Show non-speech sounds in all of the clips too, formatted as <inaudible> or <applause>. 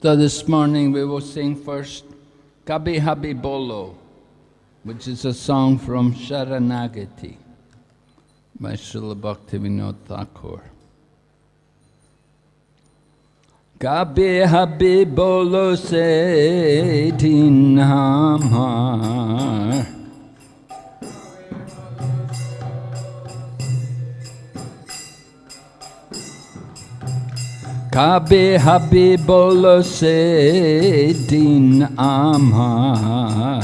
So this morning we will sing first Kabi Habi Bolo, which is a song from Sharanagati by Srila Bhaktivinoda Thakur. Kabi Habi Bolo se Dinamar Kabe হাবি বল সে দিন আমার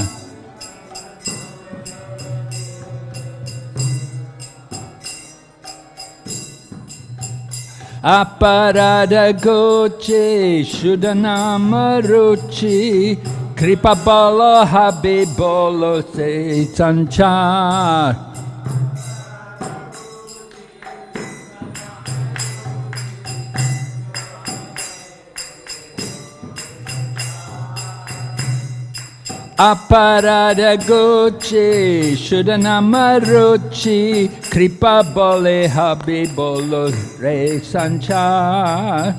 aparada Goche Shudanama ruchi kripa bolo habibolo se sanchar Aparada Gucci, Shudanama Ruchi, Kripa Bole Habibolo Re Sanchar.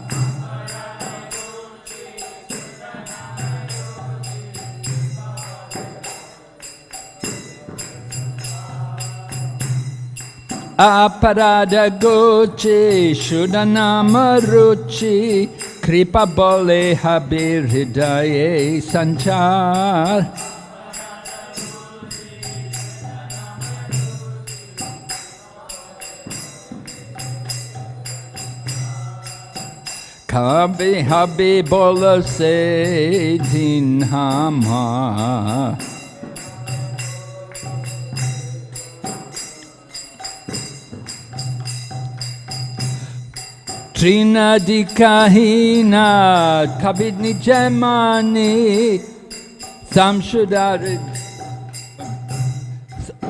Aparada Gucci, Shudanama Ruchi, Kripa Bole Habir Hridaye Sanchar. Kabi Habi Bola Se Din Hama. Trina di kahina kabid ni jemani samshudarid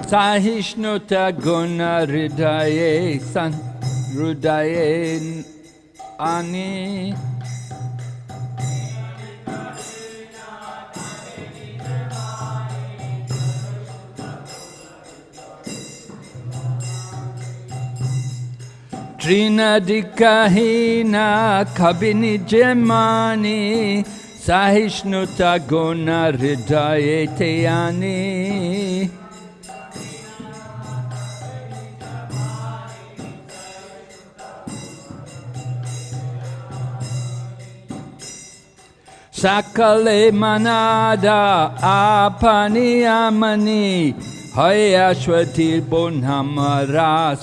sahishnuta guna ridaye san rudaye ani Trinadikahina kabini jemani Sahishnuta guna hridayeteyani Sakale manada apani amani Hayashwati bonhamara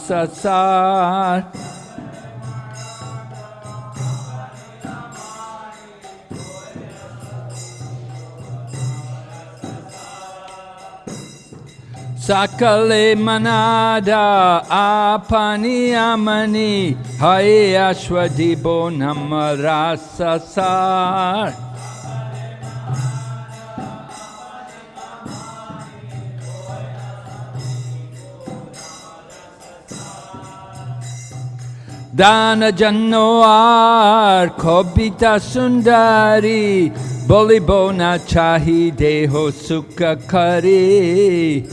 Sakale manada apani amani Hai ashwadibo namarasasar Dana Janoar Kobita Sundari Bolibona Chahi Deho Sukha Kari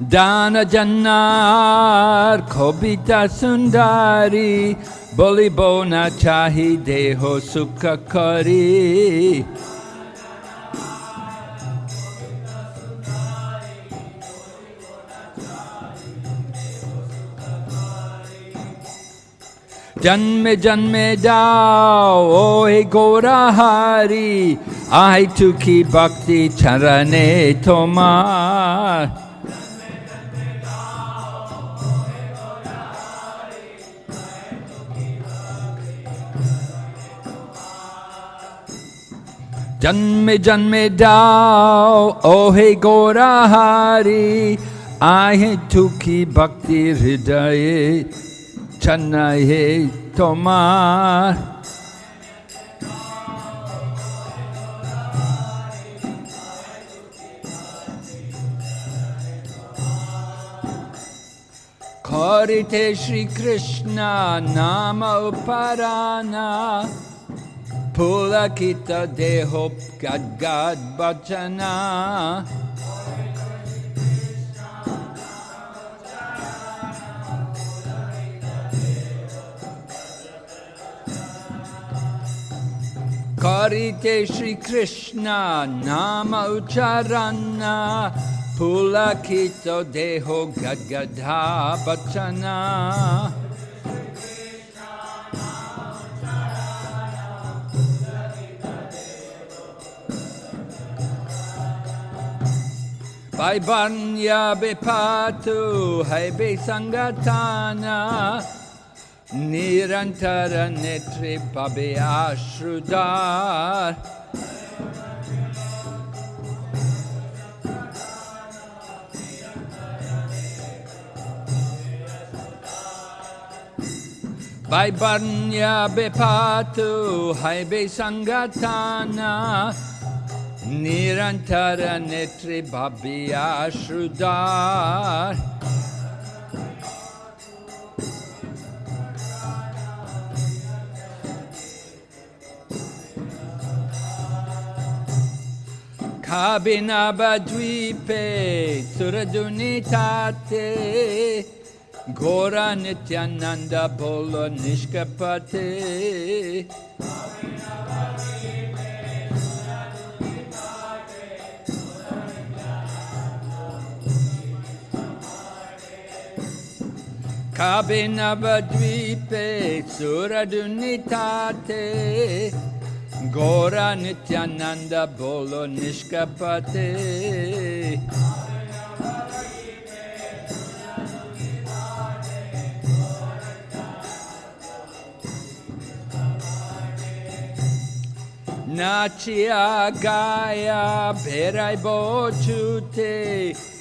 Dana Jannar Kobita Sundari Bolibona Chahi Deho Sukha Kari जन्मे जन्मे जाओ ओ हे गोराहारी आई तुकी भक्ति चरणे तुम्हार जन्मे जन्मे जाओ ओहे गोराहारी, आहे दुखी भक्ति हृदय छन्न हे तुम्हार। खोरिते श्री कृष्ण नाम उपराना Pulakita dehop gad gad bhajana. Karite Shri Krishna Nama Ucharana Pulakito Deho Gadgadha Bachana Bai banya Vaibhanya hai be Sangatana Nirantara Netri Pabi Ashrudar Bai banya Vaibhanya hai be Sangatana Nirantara Netri Babi Ashrudar. Kabinabadvipe Suradunitate Gora Nityananda Bolo Nishkapate. Kabinabadvipe Suradunitate Gora Nityananda Bolo Nishkapate. Nachia Gaya Berai Bochute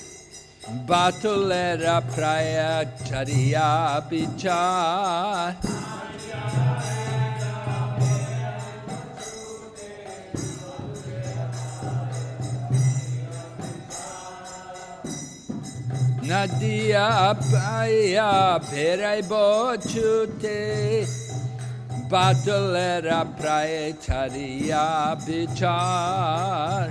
বাতুলেরা প্রায় ছাড়িয়া বিচার নদিয়া পাইয়া ফেরাইব ছুতে বাদলেরা প্রায় ছাড়িয়া বিচার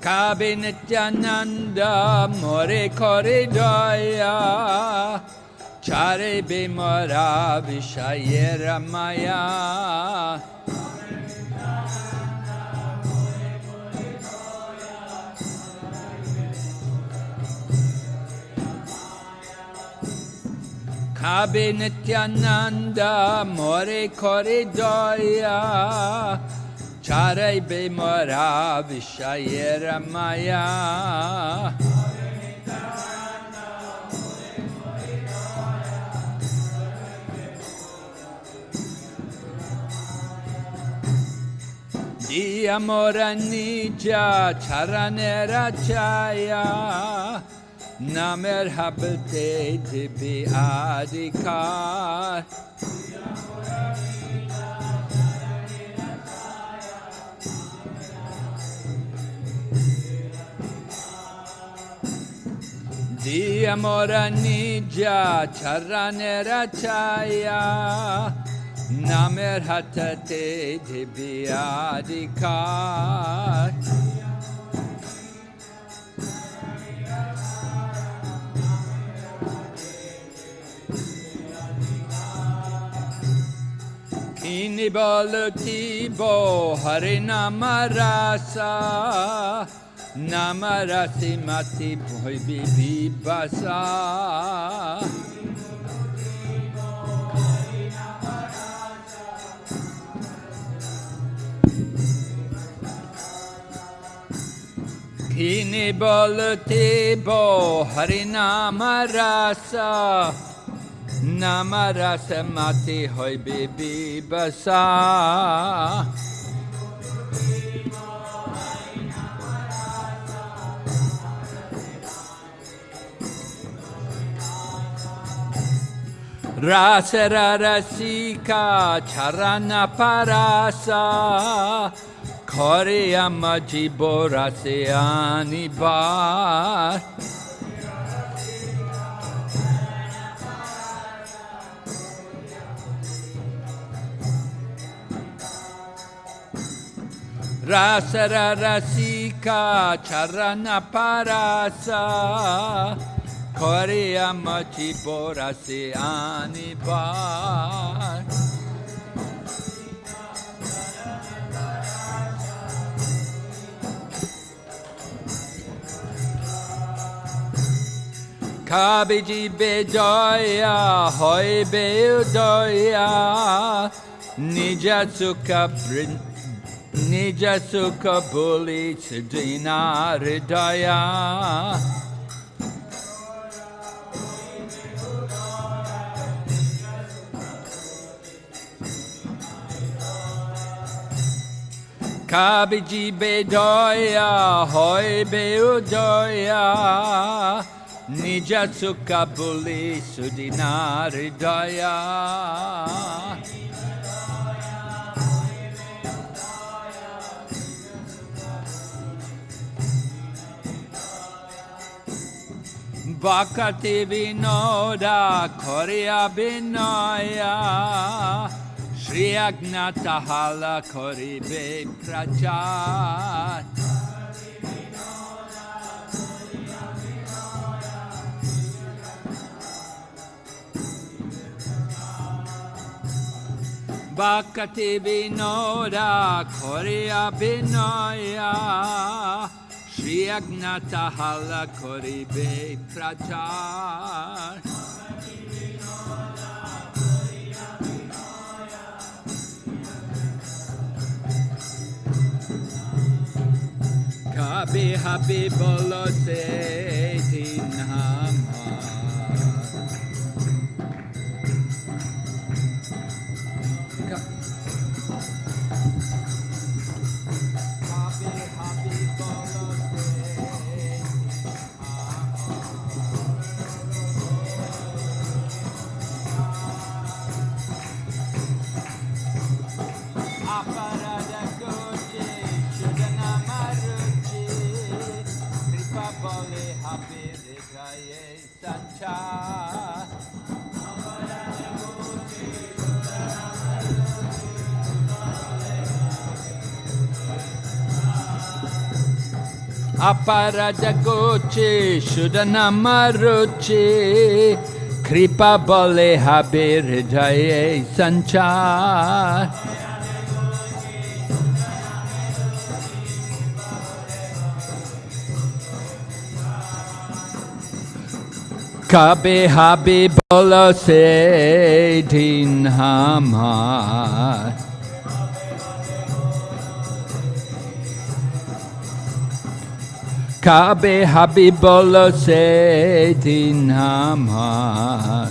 Kabe Nityananda More Kore Jaya Chare Bimara Vishayera Maya Kabe Nityananda More Kore Jaya Karei bimora vishayera maya. Di amora nija charanera chaya namer habte dibi adikar. Dia di amoranija charanera chaya namer hatate dibiyadikar Kini balati tibo, harina marasa, Namarasi Mati Bhoi Bibi Basa Kini Balutibo Harinamarasa Namarasa Mati Hoi Bibi Basa Rasararasika charana parasa Koreyama jiboraseani bar Rasararasika charana parasa Korea Machi Borasi Anibar Kabiji Bedoya Hoi Bedoya Nijatsuka Brin Nijatsuka Buli Siddhina Hridaya খাবি জীবে জয়া হয় বেউ জয়া নিজ সুখা বলি সুদিনার দয়া বাকাতে বিনয়া খরিয়া বিনয়া। श्रीअज्ञातहाला करिबे प्रचात् Bakati Vinoda Korea Binoya Shri Agnata Hala Kori Be Prachar Kabi Habi Bolo Se Happy, Kripa Bole Happy Rikaye Sancha. Aparadagoche Shudanamaruche Kripa Bole Habiridaye Kabe Se Din Hamar Kabe Se Din Hamar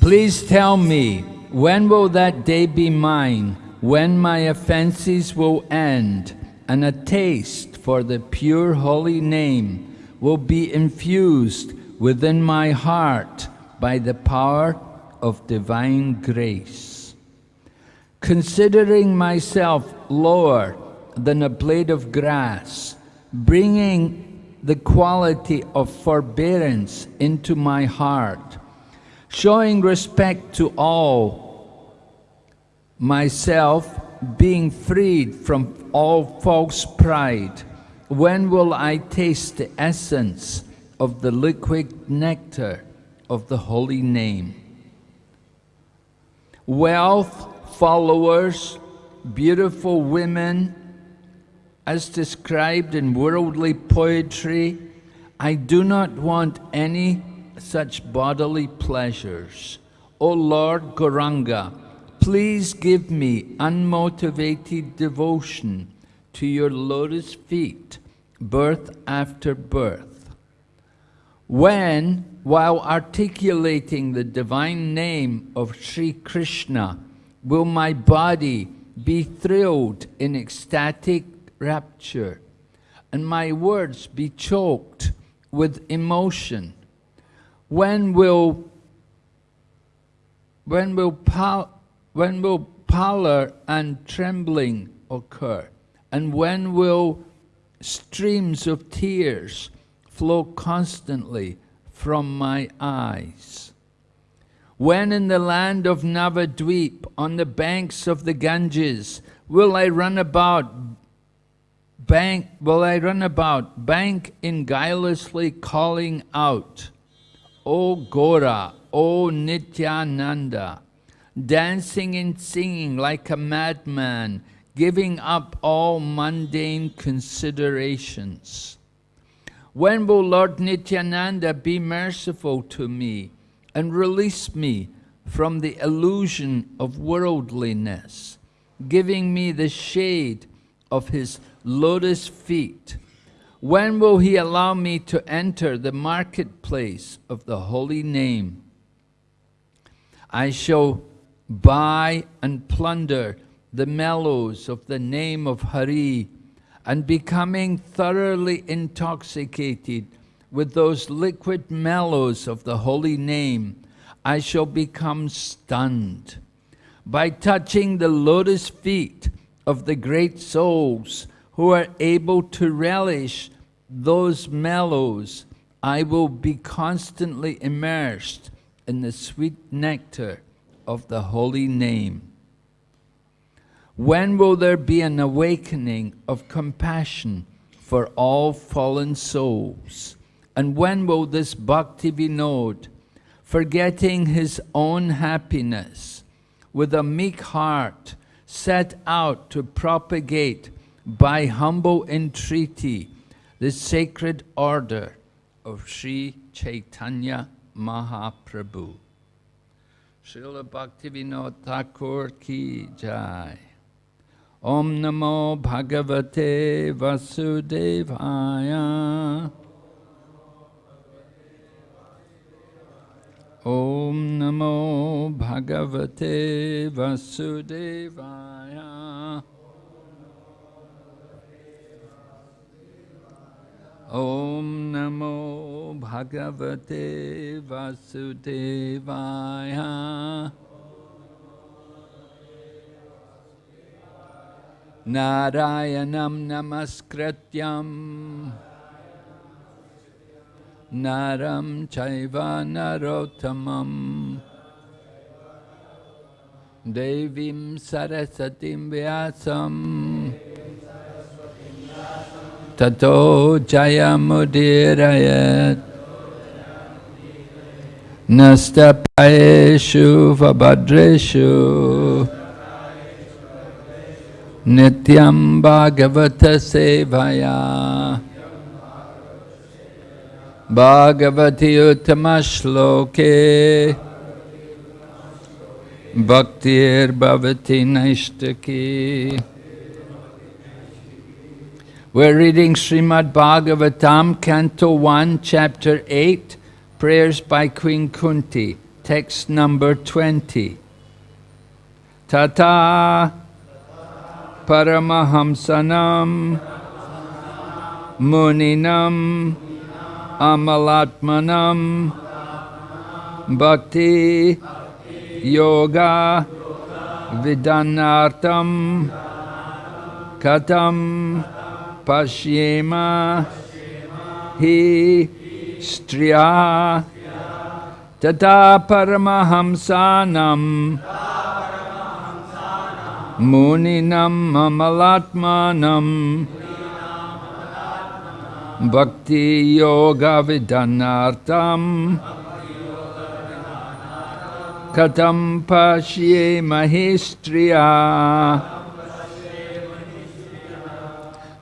Please tell me, when will that day be mine, when my offenses will end, and a taste for the pure holy name will be infused within my heart by the power of divine grace. Considering myself lower than a blade of grass, bringing the quality of forbearance into my heart, showing respect to all, myself being freed from all false pride, when will I taste the essence of the liquid nectar of the holy name? Wealth, followers, beautiful women, as described in worldly poetry, I do not want any such bodily pleasures. O Lord Gauranga, please give me unmotivated devotion to your lotus feet, birth after birth. When, while articulating the divine name of Sri Krishna, will my body be thrilled in ecstatic rapture, and my words be choked with emotion? When will when will when will pallor and trembling occur? And when will streams of tears flow constantly from my eyes? When in the land of Navadweep, on the banks of the Ganges, will I run about, bank, will I run about, bank in guilelessly calling out, O Gora, O Nityananda, dancing and singing like a madman, giving up all mundane considerations. When will Lord Nityananda be merciful to me and release me from the illusion of worldliness, giving me the shade of his lotus feet? When will he allow me to enter the marketplace of the holy name? I shall buy and plunder the mellows of the name of Hari and becoming thoroughly intoxicated with those liquid mellows of the holy name, I shall become stunned. By touching the lotus feet of the great souls who are able to relish those mellows, I will be constantly immersed in the sweet nectar of the holy name. When will there be an awakening of compassion for all fallen souls? And when will this Bhakti Vinod, forgetting his own happiness, with a meek heart, set out to propagate by humble entreaty the sacred order of Sri Chaitanya Mahaprabhu. Srila Bhaktivinoda Thakur ki jai. Om Namo Bhagavate Vasudevaya. Om Namo Bhagavate Vasudevaya. ॐ नमो भगवते वासुदेवाय। नारायणं नमस्कृत्यम् नरं चैव नरोत्तमम् देवीं सरस्वतीं व्यासम्। Tato Jayamudirayat Nastapaeshu Vabhadreshu Nityam Bhagavata Sevaya Bhagavati Uttama Shloke Bhaktir Bhavati Naishtaki We're reading Srimad Bhagavatam, Canto 1, Chapter 8, Prayers by Queen Kunti, text number 20. Tata Paramahamsanam Muninam Amalatmanam Bhakti Yoga Vidanartam Katam Pashyema Hi Striya Tata Paramahamsanam Muninam Amalatmanam Bhakti Yoga Vidanartam Katam Pashye Mahistriya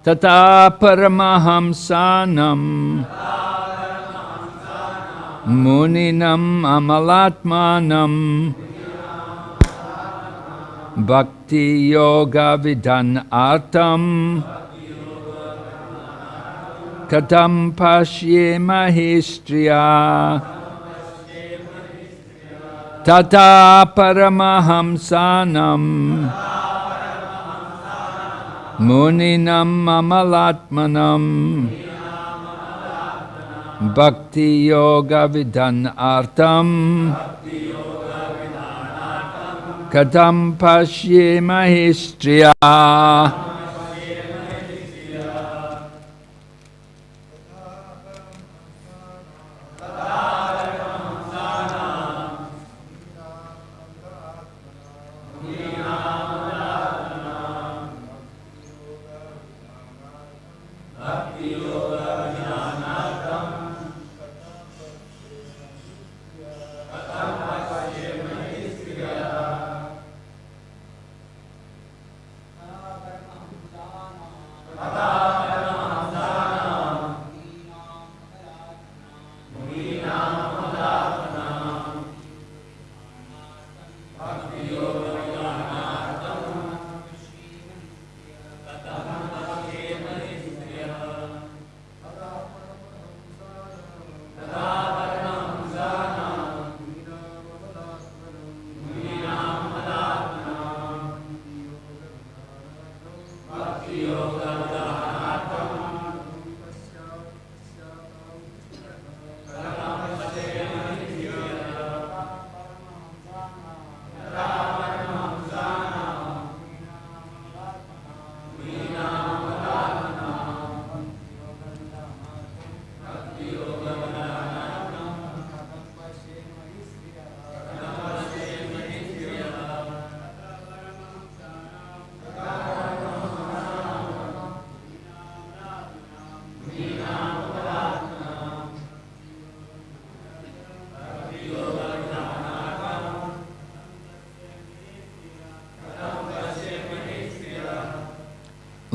Tata Paramahamsanam Muninam Amalatmanam Bhakti Yoga Vidhan Artam Katam Pashye Mahistriya Tata Paramahamsanam Muninam mamalatmanam Bhakti Yoga Vidhan Artam Katam Pashye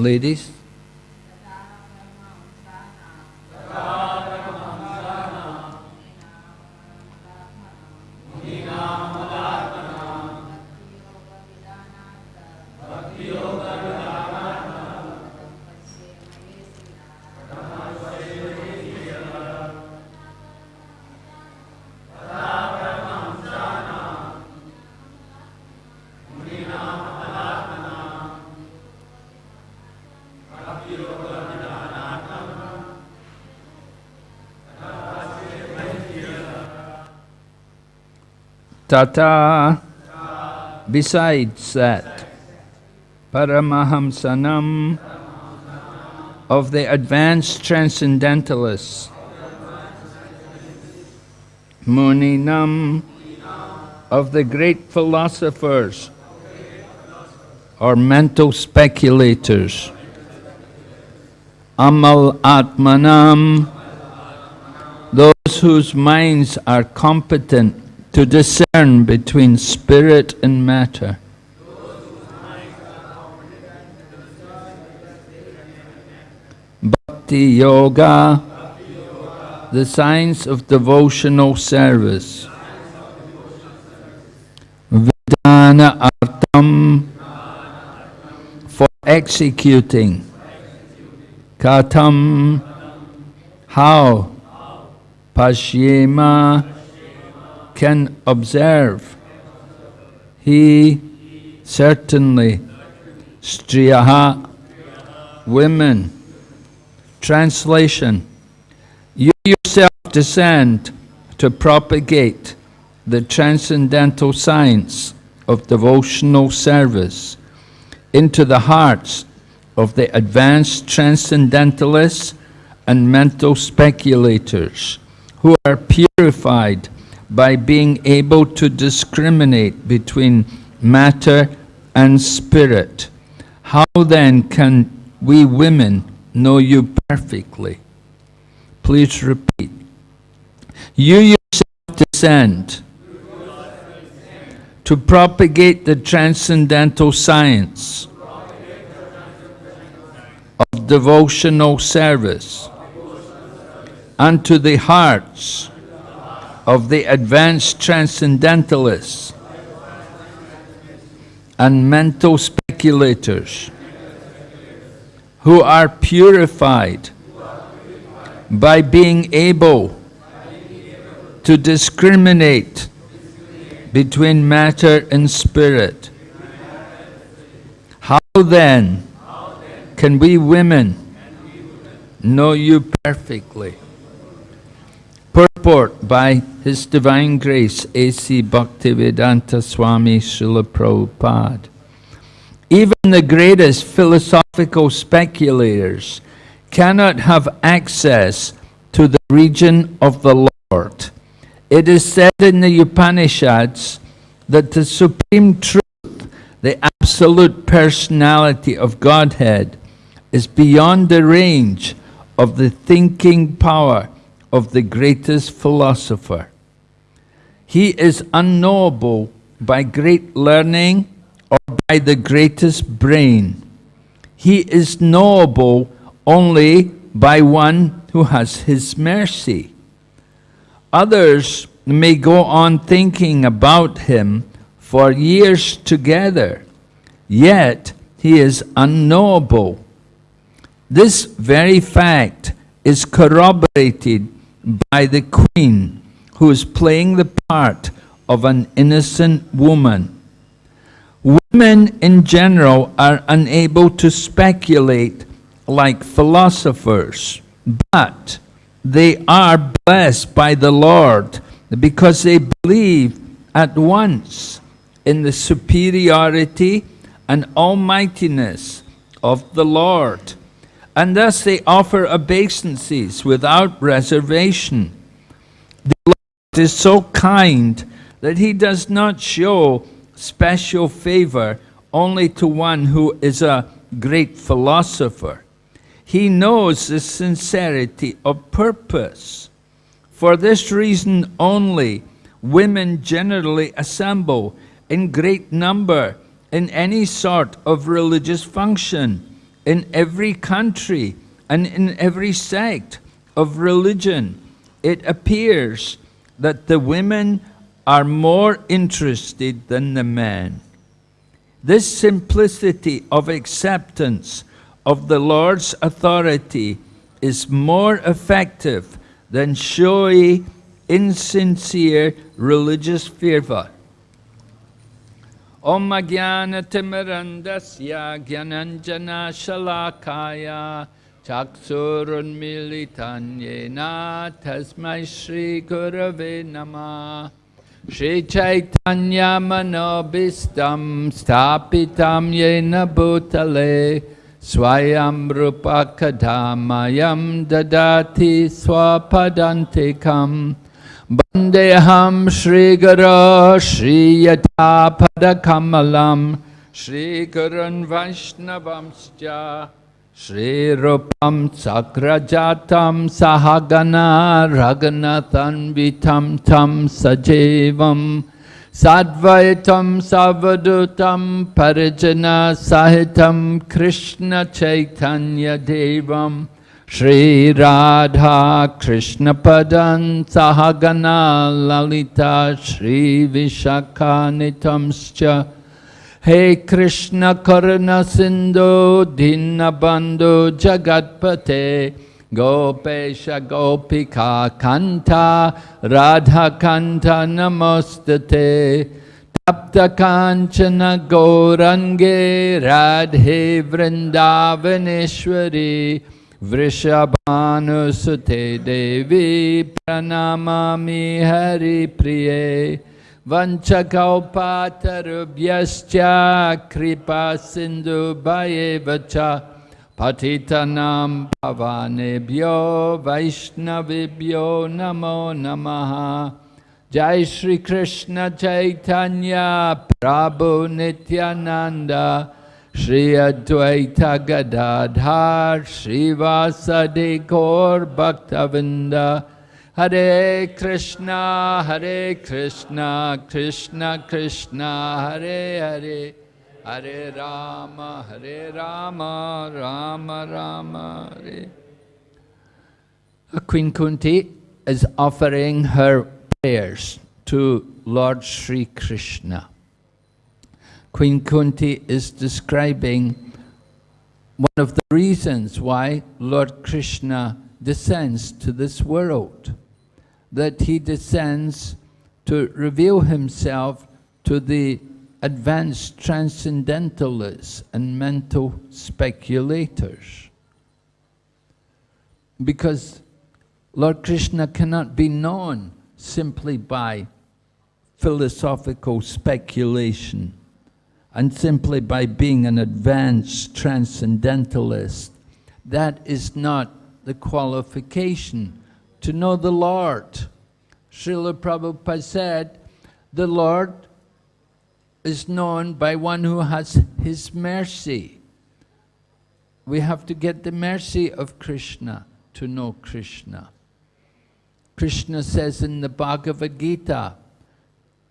Ladies? Tata, besides that, Paramahamsanam of the advanced transcendentalists, Muninam of the great philosophers or mental speculators, Amal Atmanam, those whose minds are competent to discern between spirit and matter. Bhakti Yoga, the science of devotional service. Vidana Artam, for executing. Katam, how? Pashyema, can observe. He certainly, striyaha, women. Translation, you yourself descend to propagate the transcendental science of devotional service into the hearts of the advanced transcendentalists and mental speculators who are purified by being able to discriminate between matter and spirit. How then can we women know you perfectly? Please repeat. You yourself descend to propagate the transcendental science of devotional service unto the hearts of the advanced transcendentalists and mental speculators who are purified by being able to discriminate between matter and spirit. How then can we women know you perfectly? Purport by His Divine Grace A.C. Bhaktivedanta Swami Srila Prabhupada. Even the greatest philosophical speculators cannot have access to the region of the Lord. It is said in the Upanishads that the Supreme Truth, the absolute personality of Godhead, is beyond the range of the thinking power of the greatest philosopher. He is unknowable by great learning or by the greatest brain. He is knowable only by one who has his mercy. Others may go on thinking about him for years together, yet he is unknowable. This very fact is corroborated by the queen who is playing the part of an innocent woman. Women in general are unable to speculate like philosophers, but they are blessed by the Lord because they believe at once in the superiority and almightiness of the Lord. And thus they offer obeisances without reservation. Is so kind that he does not show special favor only to one who is a great philosopher. He knows the sincerity of purpose. For this reason only, women generally assemble in great number in any sort of religious function, in every country and in every sect of religion. It appears that the women are more interested than the men. This simplicity of acceptance of the Lord's authority is more effective than showy, insincere religious fervor. Om Jnana Gyananjana Shalakaya चक्षुरुन्मिलितं येन तस्मै श्रीगुरवे नमः श्रीचैतन्यमनोभीष्टं स्थापितं येन भूतले स्वयं रूपकधामयं ददाति स्वपदन्तिकं वन्देऽहं श्रीगुरो श्रीयथापदकमलं श्रीगुरुन् वैष्णवंश्च Shri Guru Shri Yata Padakamalam Shri Gurun Vaishnavamscha Shri Rupam Sakrajatam Sahagana Raghunathan Vitam Tam हे कृष्ण कर्ण सिंधु दीन बंधु जगतपते, गोपेश गोपिका कंथा राधा कंथा नमस्ते तप्त कांचन गौरंगे राधे वृंदावनेश्वरी वृषभानुसुते देवी प्रणमा हरिप्रिये। Vanchakaupatarubyascha kripa sindhu bhayevacha patitanam bhavanebhyo vaishnavibhyo namo namaha Jai Shri Krishna Chaitanya Prabhu Nityananda Shri Advaita Gadadhar Shri Vasadi Gaur Bhaktavinda Hare Krishna, Hare Krishna, Krishna Krishna, Hare Hare, Hare Rama, Hare Rama, Rama Rama, Hare. Queen Kunti is offering her prayers to Lord Sri Krishna. Queen Kunti is describing one of the reasons why Lord Krishna descends to this world that he descends to reveal himself to the advanced transcendentalists and mental speculators. Because Lord Krishna cannot be known simply by philosophical speculation and simply by being an advanced transcendentalist. That is not the qualification to know the Lord. Srila Prabhupada said, the Lord is known by one who has His mercy. We have to get the mercy of Krishna to know Krishna. Krishna says in the Bhagavad Gita,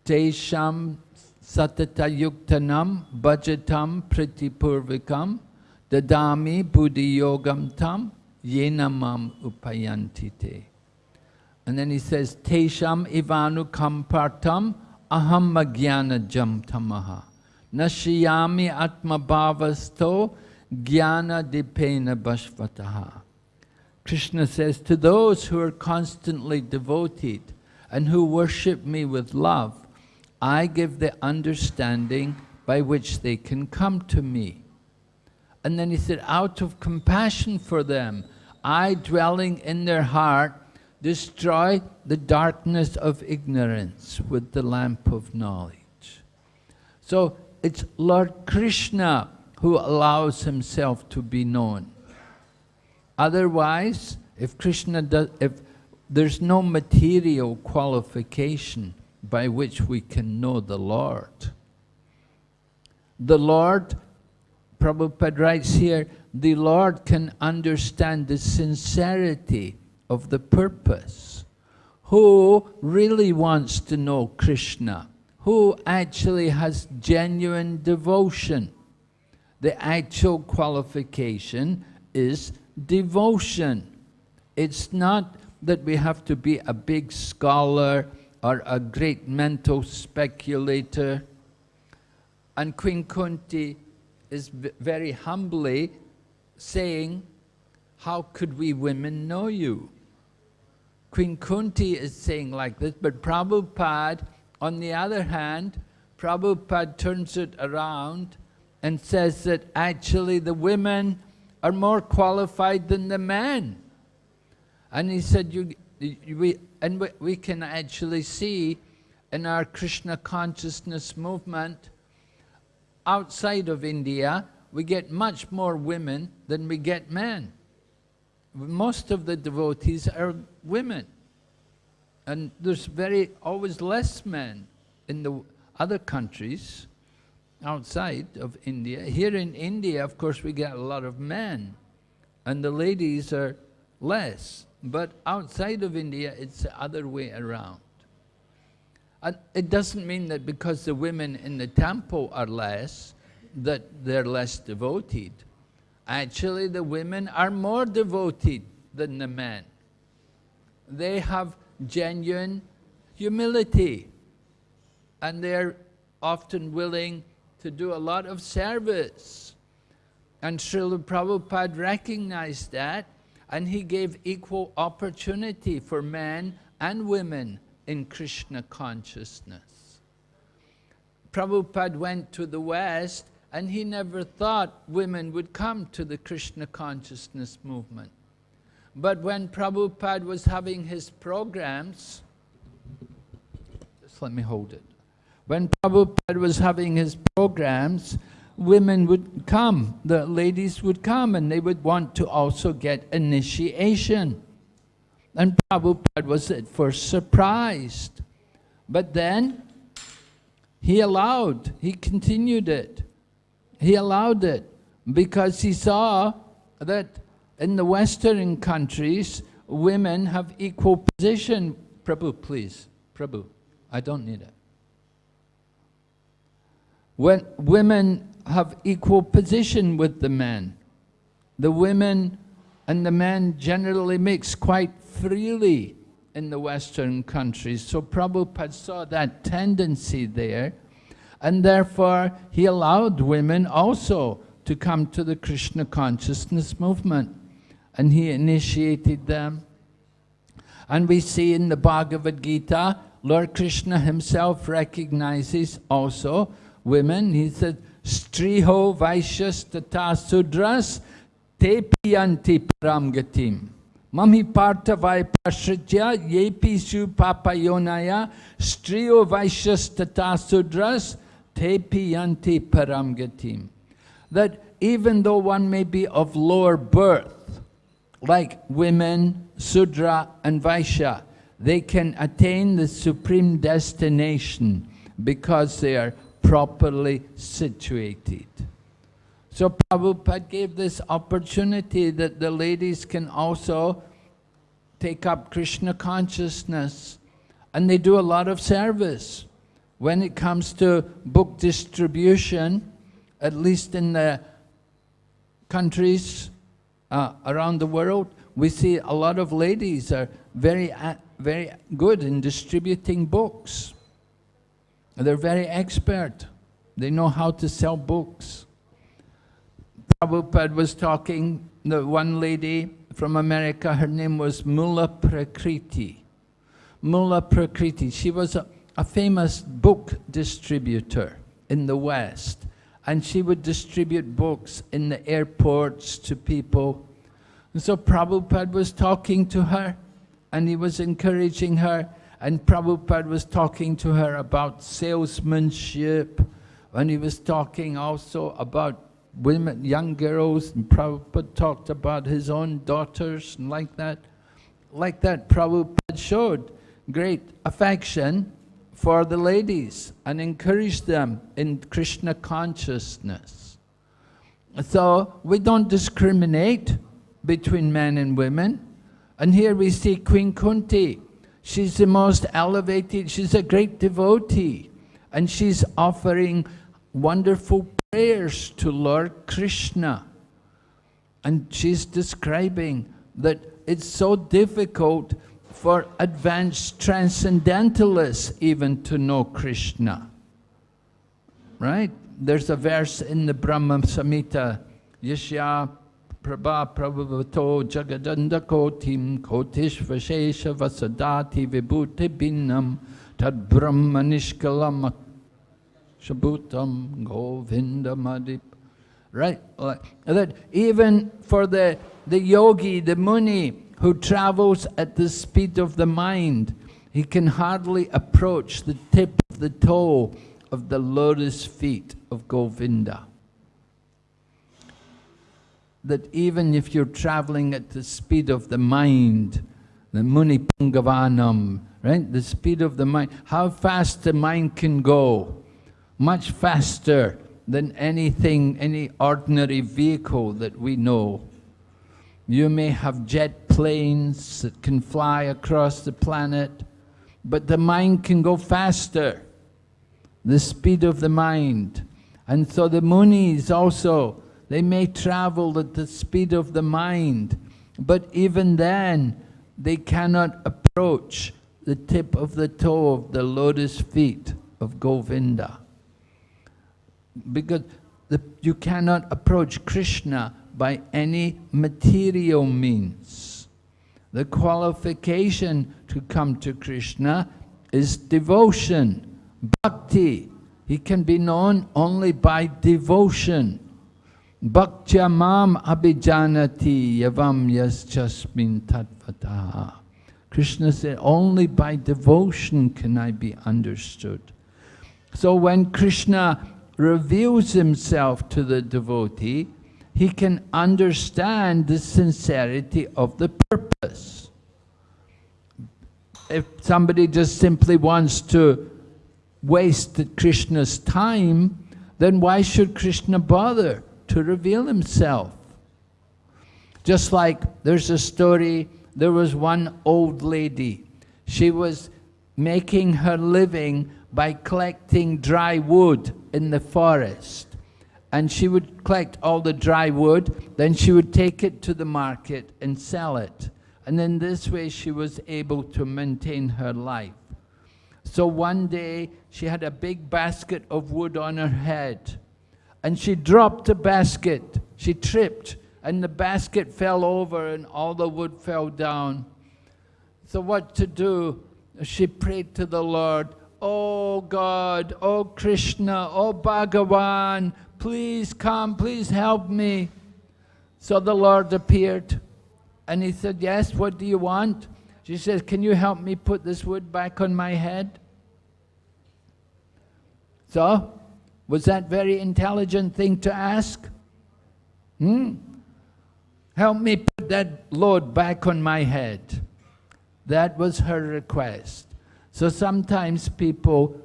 Tesham satata yuktanam bhajatam pritipurvikam dadami buddhi yogam tam yenamam upayantite. And then he says, Tesham ivanu kampartam aham magyana jam tamaha. Nashiyami atma bhavasto jnana dipena bhashvataha. Krishna says, to those who are constantly devoted and who worship me with love, I give the understanding by which they can come to me. And then he said, out of compassion for them, I dwelling in their heart, destroy the darkness of ignorance with the lamp of knowledge. So it's Lord Krishna who allows himself to be known. Otherwise, if Krishna does, if there's no material qualification by which we can know the Lord. The Lord, Prabhupada writes here, the Lord can understand the sincerity of the purpose. Who really wants to know Krishna? Who actually has genuine devotion? The actual qualification is devotion. It's not that we have to be a big scholar or a great mental speculator. And Queen Kunti is very humbly saying, how could we women know you? Queen Kunti is saying like this, but Prabhupada, on the other hand, Prabhupada turns it around and says that actually the women are more qualified than the men. And he said, you, you, we, and we, we can actually see in our Krishna consciousness movement, outside of India, we get much more women than we get men. Most of the devotees are women. And there's very, always less men in the other countries outside of India. Here in India, of course, we get a lot of men, and the ladies are less. But outside of India, it's the other way around. And it doesn't mean that because the women in the temple are less, that they're less devoted. Actually, the women are more devoted than the men. They have genuine humility, and they're often willing to do a lot of service. And Srila Prabhupada recognized that and he gave equal opportunity for men and women in Krishna consciousness. Prabhupada went to the West and he never thought women would come to the Krishna consciousness movement. But when Prabhupada was having his programs, just let me hold it. When Prabhupada was having his programs, women would come, the ladies would come, and they would want to also get initiation. And Prabhupada was at first surprised. But then he allowed, he continued it. He allowed it because he saw that in the Western countries, women have equal position. Prabhu, please. Prabhu, I don't need it. When women have equal position with the men. The women and the men generally mix quite freely in the Western countries. So Prabhupada saw that tendency there, and therefore he allowed women also to come to the Krishna consciousness movement, and he initiated them. And we see in the Bhagavad Gita, Lord Krishna himself recognizes also women. He said, Striho Vaishyas Tata Sudras Te Piyanti Param Gatim. Mami Partha Vaipashritya Yepi Su Papayonaya Striyo Vaishyas Tata Sudras Te Piyanti Paramgatim. That even though one may be of lower birth, like women, Sudra and Vaishya, they can attain the supreme destination because they are properly situated. So Prabhupada gave this opportunity that the ladies can also take up Krishna consciousness and they do a lot of service. When it comes to book distribution, at least in the countries uh, around the world, we see a lot of ladies are very, very good in distributing books. They're very expert. They know how to sell books. Prabhupada was talking, the one lady from America, her name was Mula Prakriti. Mula Prakriti, she was a, a famous book distributor in the West. And she would distribute books in the airports to people. And so Prabhupada was talking to her and he was encouraging her. And Prabhupada was talking to her about salesmanship. And he was talking also about women, young girls. And Prabhupada talked about his own daughters and like that. Like that, Prabhupada showed great affection for the ladies and encourage them in Krishna consciousness. So we don't discriminate between men and women. And here we see Queen Kunti. She's the most elevated, she's a great devotee. And she's offering wonderful prayers to Lord Krishna. And she's describing that it's so difficult for advanced transcendentalists even to know Krishna. Right? There's a verse in the Brahma Samhita, Yashya Prabha Prabhavato Jagadanda Kotim Kotishva Shesha Vasadati Vibhuti Binnam Tad Brahma Nishkalam Shabutam Govinda Madip. Right? That even for the, the yogi, the muni, who travels at the speed of the mind, he can hardly approach the tip of the toe of the lotus feet of Govinda. That even if you're traveling at the speed of the mind, the Muni Pungavanam, right? The speed of the mind, how fast the mind can go. Much faster than anything, any ordinary vehicle that we know. You may have jet planes that can fly across the planet, but the mind can go faster, the speed of the mind. And so the munis also, they may travel at the speed of the mind, but even then, they cannot approach the tip of the toe of the lotus feet of Govinda. Because the, you cannot approach Krishna by any material means. The qualification to come to Krishna is devotion, bhakti. He can be known only by devotion. Bhaktya mam abhijanati yavam yaschasmin tatvataha. Krishna said, only by devotion can I be understood. So when Krishna reveals himself to the devotee, he can understand the sincerity of the purpose. If somebody just simply wants to waste Krishna's time, then why should Krishna bother to reveal himself? Just like there's a story, there was one old lady. She was making her living by collecting dry wood in the forest and she would collect all the dry wood, then she would take it to the market and sell it. And in this way she was able to maintain her life. So one day she had a big basket of wood on her head and she dropped the basket. She tripped and the basket fell over and all the wood fell down. So what to do? She prayed to the Lord, Oh God, oh Krishna, oh Bhagavan, please come, please help me. So the Lord appeared and he said, yes, what do you want? She says, can you help me put this wood back on my head? So, was that very intelligent thing to ask? Hmm? Help me put that load back on my head. That was her request. So sometimes people,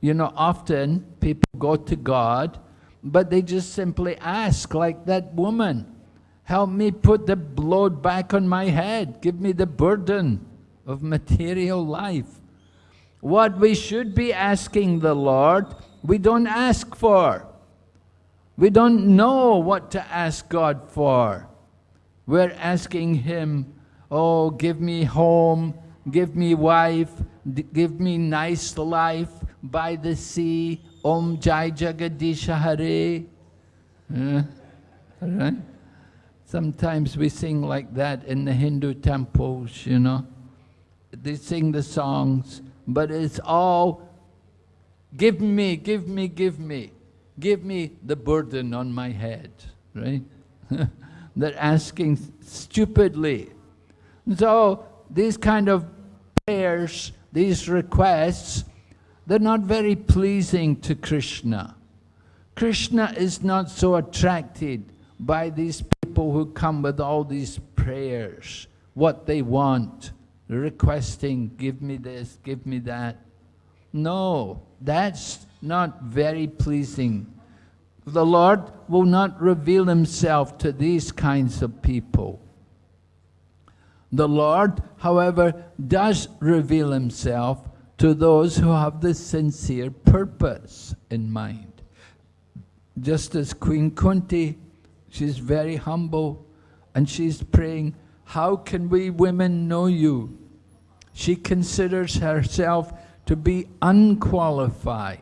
you know, often people go to God but they just simply ask, like that woman. Help me put the load back on my head. Give me the burden of material life. What we should be asking the Lord, we don't ask for. We don't know what to ask God for. We're asking Him, oh, give me home, give me wife, give me nice life by the sea, Om Jai Jagadisha Hare. Right? Sometimes we sing like that in the Hindu temples, you know. They sing the songs, but it's all, give me, give me, give me. Give me the burden on my head, right? <laughs> They're asking stupidly. So these kind of prayers, these requests, they're not very pleasing to Krishna. Krishna is not so attracted by these people who come with all these prayers, what they want, requesting, give me this, give me that. No, that's not very pleasing. The Lord will not reveal himself to these kinds of people. The Lord, however, does reveal himself to those who have the sincere purpose in mind. Just as Queen Kunti, she's very humble and she's praying, how can we women know you? She considers herself to be unqualified.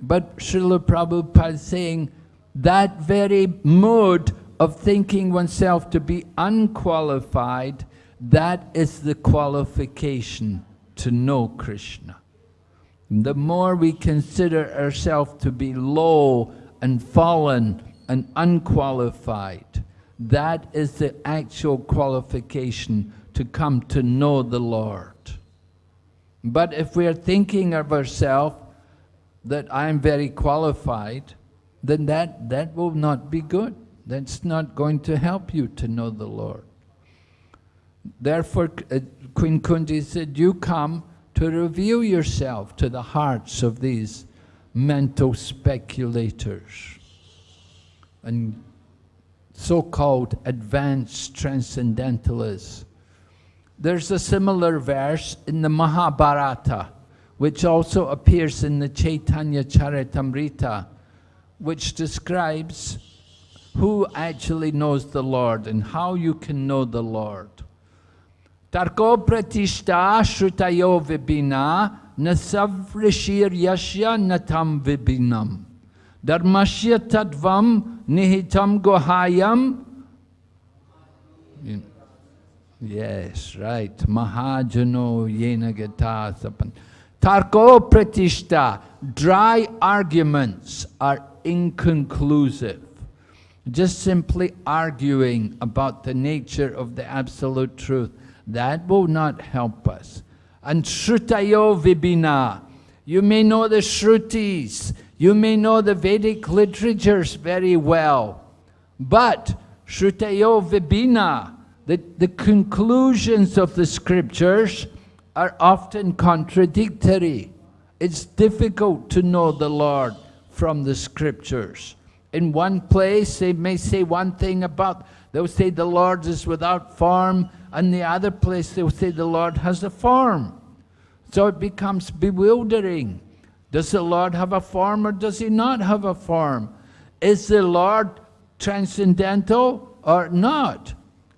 But Srila Prabhupada is saying that very mode of thinking oneself to be unqualified, that is the qualification to know Krishna. The more we consider ourselves to be low and fallen and unqualified, that is the actual qualification to come to know the Lord. But if we are thinking of ourselves that I'm very qualified, then that, that will not be good. That's not going to help you to know the Lord. Therefore, uh, Queen Kunti said, you come to reveal yourself to the hearts of these mental speculators and so-called advanced transcendentalists. There's a similar verse in the Mahabharata, which also appears in the Chaitanya Charitamrita, which describes who actually knows the Lord and how you can know the Lord. Tarko pratishta shrutayo vibina nasavrishir yashya natam vibinam. Dharmasya tadvam nihitam gohayam. Yes, right. Mahajano yena gata sapan. Tarko pratishta, dry arguments are inconclusive. Just simply arguing about the nature of the absolute truth, that will not help us. And shrutayo vibina, you may know the shrutis, you may know the Vedic literatures very well, but shrutayo vibina, the, the conclusions of the scriptures are often contradictory. It's difficult to know the Lord from the scriptures. In one place, they may say one thing about, they'll say the Lord is without form, and the other place they'll say the Lord has a form. So it becomes bewildering. Does the Lord have a form or does he not have a form? Is the Lord transcendental or not?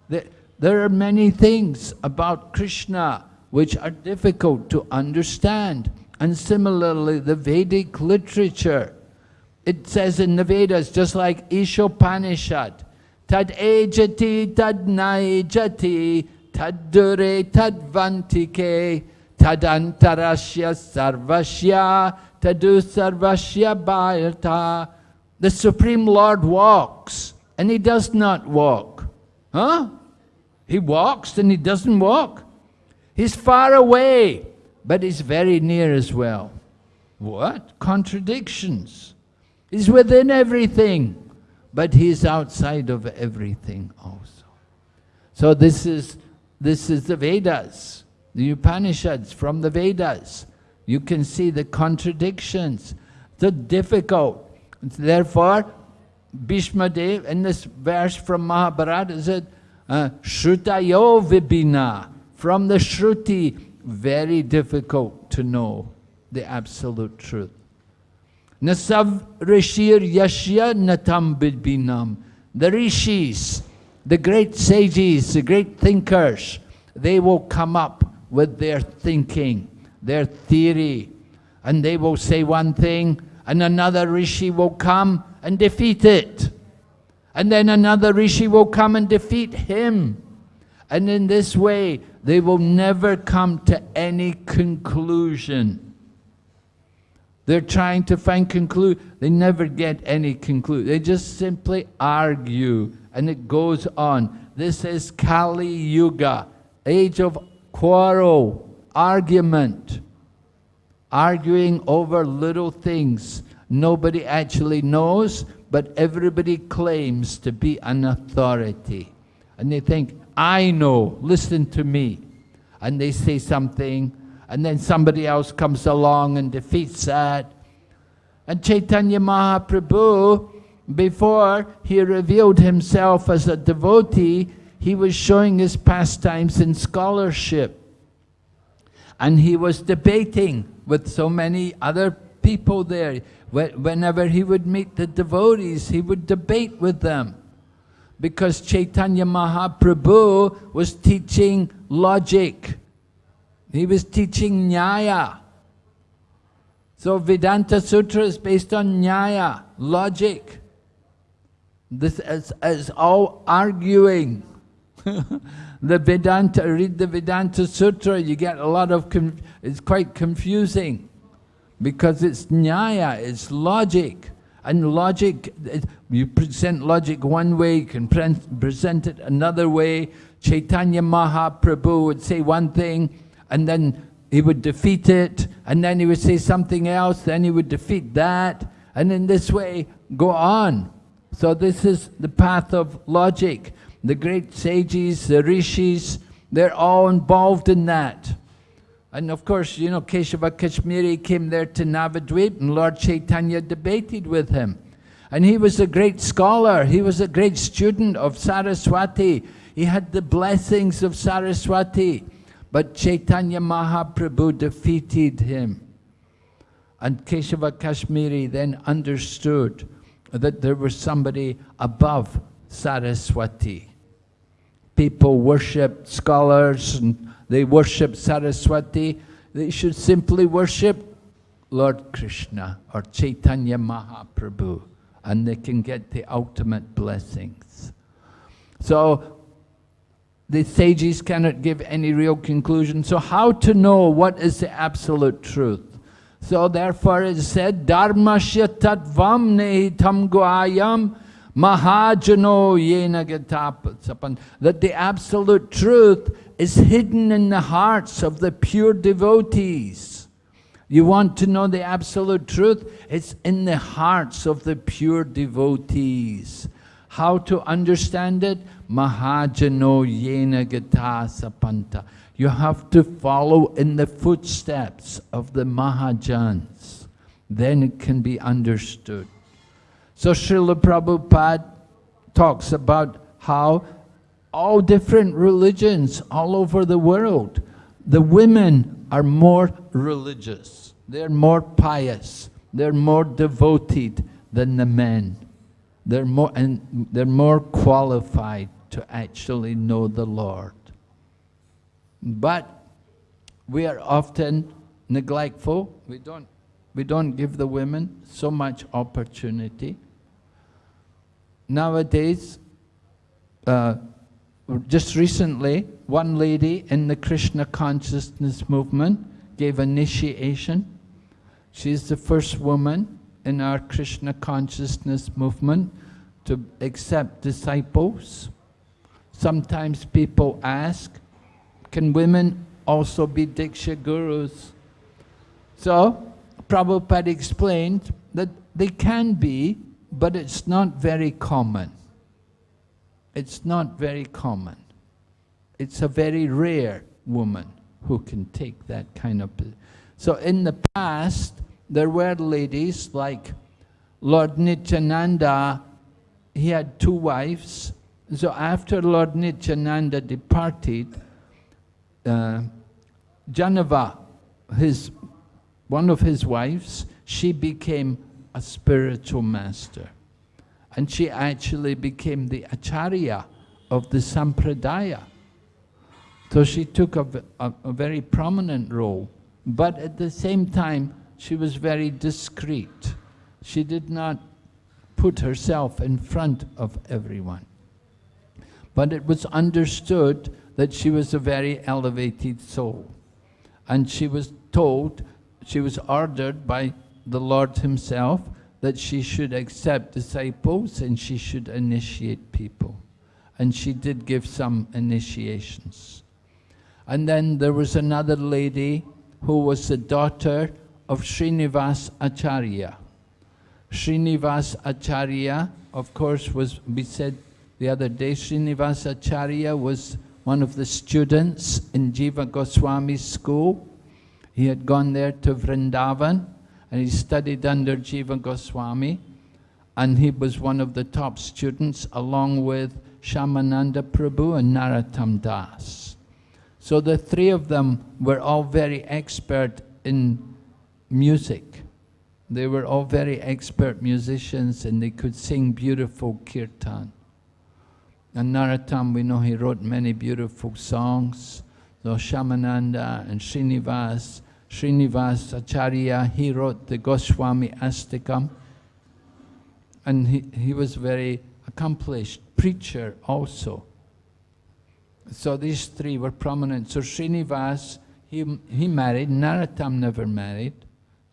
There are many things about Krishna which are difficult to understand. And similarly, the Vedic literature, it says in the Vedas, just like Ishopanishad, tad ejati tad naejati tad dure tad vantike tadantarashya sarvashya tadu sarvashya bharata. The Supreme Lord walks, and He does not walk. Huh? He walks and he doesn't walk. He's far away, but he's very near as well. What? Contradictions. He's within everything, but he's outside of everything also. So this is, this is the Vedas, the Upanishads from the Vedas. You can see the contradictions, the difficult. Therefore, Bhishma Dev, in this verse from Mahabharata, said, uh, Shrutayo Vibhina. From the Shruti, very difficult to know the absolute truth. Nasav Rishir Yashya Natam Bidbinam. The rishis, the great sages, the great thinkers, they will come up with their thinking, their theory, and they will say one thing, and another rishi will come and defeat it. And then another rishi will come and defeat him. And in this way, they will never come to any conclusion. They're trying to find conclude. They never get any conclude. They just simply argue, and it goes on. This is Kali Yuga, age of quarrel, argument, arguing over little things. Nobody actually knows, but everybody claims to be an authority. And they think, I know, listen to me. And they say something, and then somebody else comes along and defeats that. And Chaitanya Mahaprabhu, before he revealed himself as a devotee, he was showing his pastimes in scholarship. And he was debating with so many other people there. Whenever he would meet the devotees, he would debate with them. Because Chaitanya Mahaprabhu was teaching logic. He was teaching Nyaya. So Vedanta Sutra is based on Nyaya, logic. This is, is all arguing. <laughs> the Vedanta, read the Vedanta Sutra, you get a lot of, it's quite confusing because it's nyaya, it's logic. And logic, you present logic one way, you can present it another way. Chaitanya Mahaprabhu would say one thing, and then he would defeat it, and then he would say something else, then he would defeat that, and in this way, go on. So this is the path of logic. The great sages, the rishis, they're all involved in that. And of course, you know, Keshava Kashmiri came there to Navadvip and Lord Chaitanya debated with him. And he was a great scholar, he was a great student of Saraswati. He had the blessings of Saraswati. But Chaitanya Mahaprabhu defeated him. And Keshava Kashmiri then understood that there was somebody above Saraswati. People worshipped scholars and they worship Saraswati, they should simply worship Lord Krishna or Chaitanya Mahaprabhu and they can get the ultimate blessings. So the sages cannot give any real conclusion. So how to know what is the absolute truth? So therefore it said, Dharmasya tatvam nehitam goayam mahajano yena gatapasapan. That the absolute truth is hidden in the hearts of the pure devotees. You want to know the absolute truth? It's in the hearts of the pure devotees. How to understand it? Mahajano yena gata sapanta. You have to follow in the footsteps of the Mahajans. Then it can be understood. So Srila Prabhupada talks about how all different religions all over the world. The women are more religious. They're more pious. They're more devoted than the men. They're more, and they're more qualified to actually know the Lord. But we are often neglectful. We don't, we don't give the women so much opportunity. Nowadays, uh, just recently, one lady in the Krishna consciousness movement gave initiation. She's the first woman in our Krishna consciousness movement to accept disciples. Sometimes people ask, can women also be Diksha gurus? So, Prabhupada explained that they can be, but it's not very common. It's not very common. It's a very rare woman who can take that kind of... So in the past, there were ladies like Lord Nityananda he had two wives. So after Lord Nityananda departed, uh, Jahnava, his, one of his wives, she became a spiritual master. And she actually became the acharya of the sampradaya. So she took a, a, a very prominent role. But at the same time, she was very discreet. She did not put herself in front of everyone. But it was understood that she was a very elevated soul. And she was told, she was ordered by the Lord himself that she should accept disciples and she should initiate people. And she did give some initiations. And then there was another lady who was the daughter of Srinivas Acharya. Srinivas Acharya, of course, was, we said the other day, Srinivas Acharya was one of the students in Jiva Goswami's school. He had gone there to Vrindavan and he studied under Jiva Goswami and he was one of the top students along with Shyamananda Prabhu and Narottam Das. So the three of them were all very expert in music. They were all very expert musicians and they could sing beautiful kirtan. And Narottam, we know he wrote many beautiful songs. So Shyamananda and Srinivas Srinivas Acharya, he wrote the Goswami Astakam. And he, he was very accomplished preacher also. So these three were prominent. So Srinivas, he, he married, Narottam never married,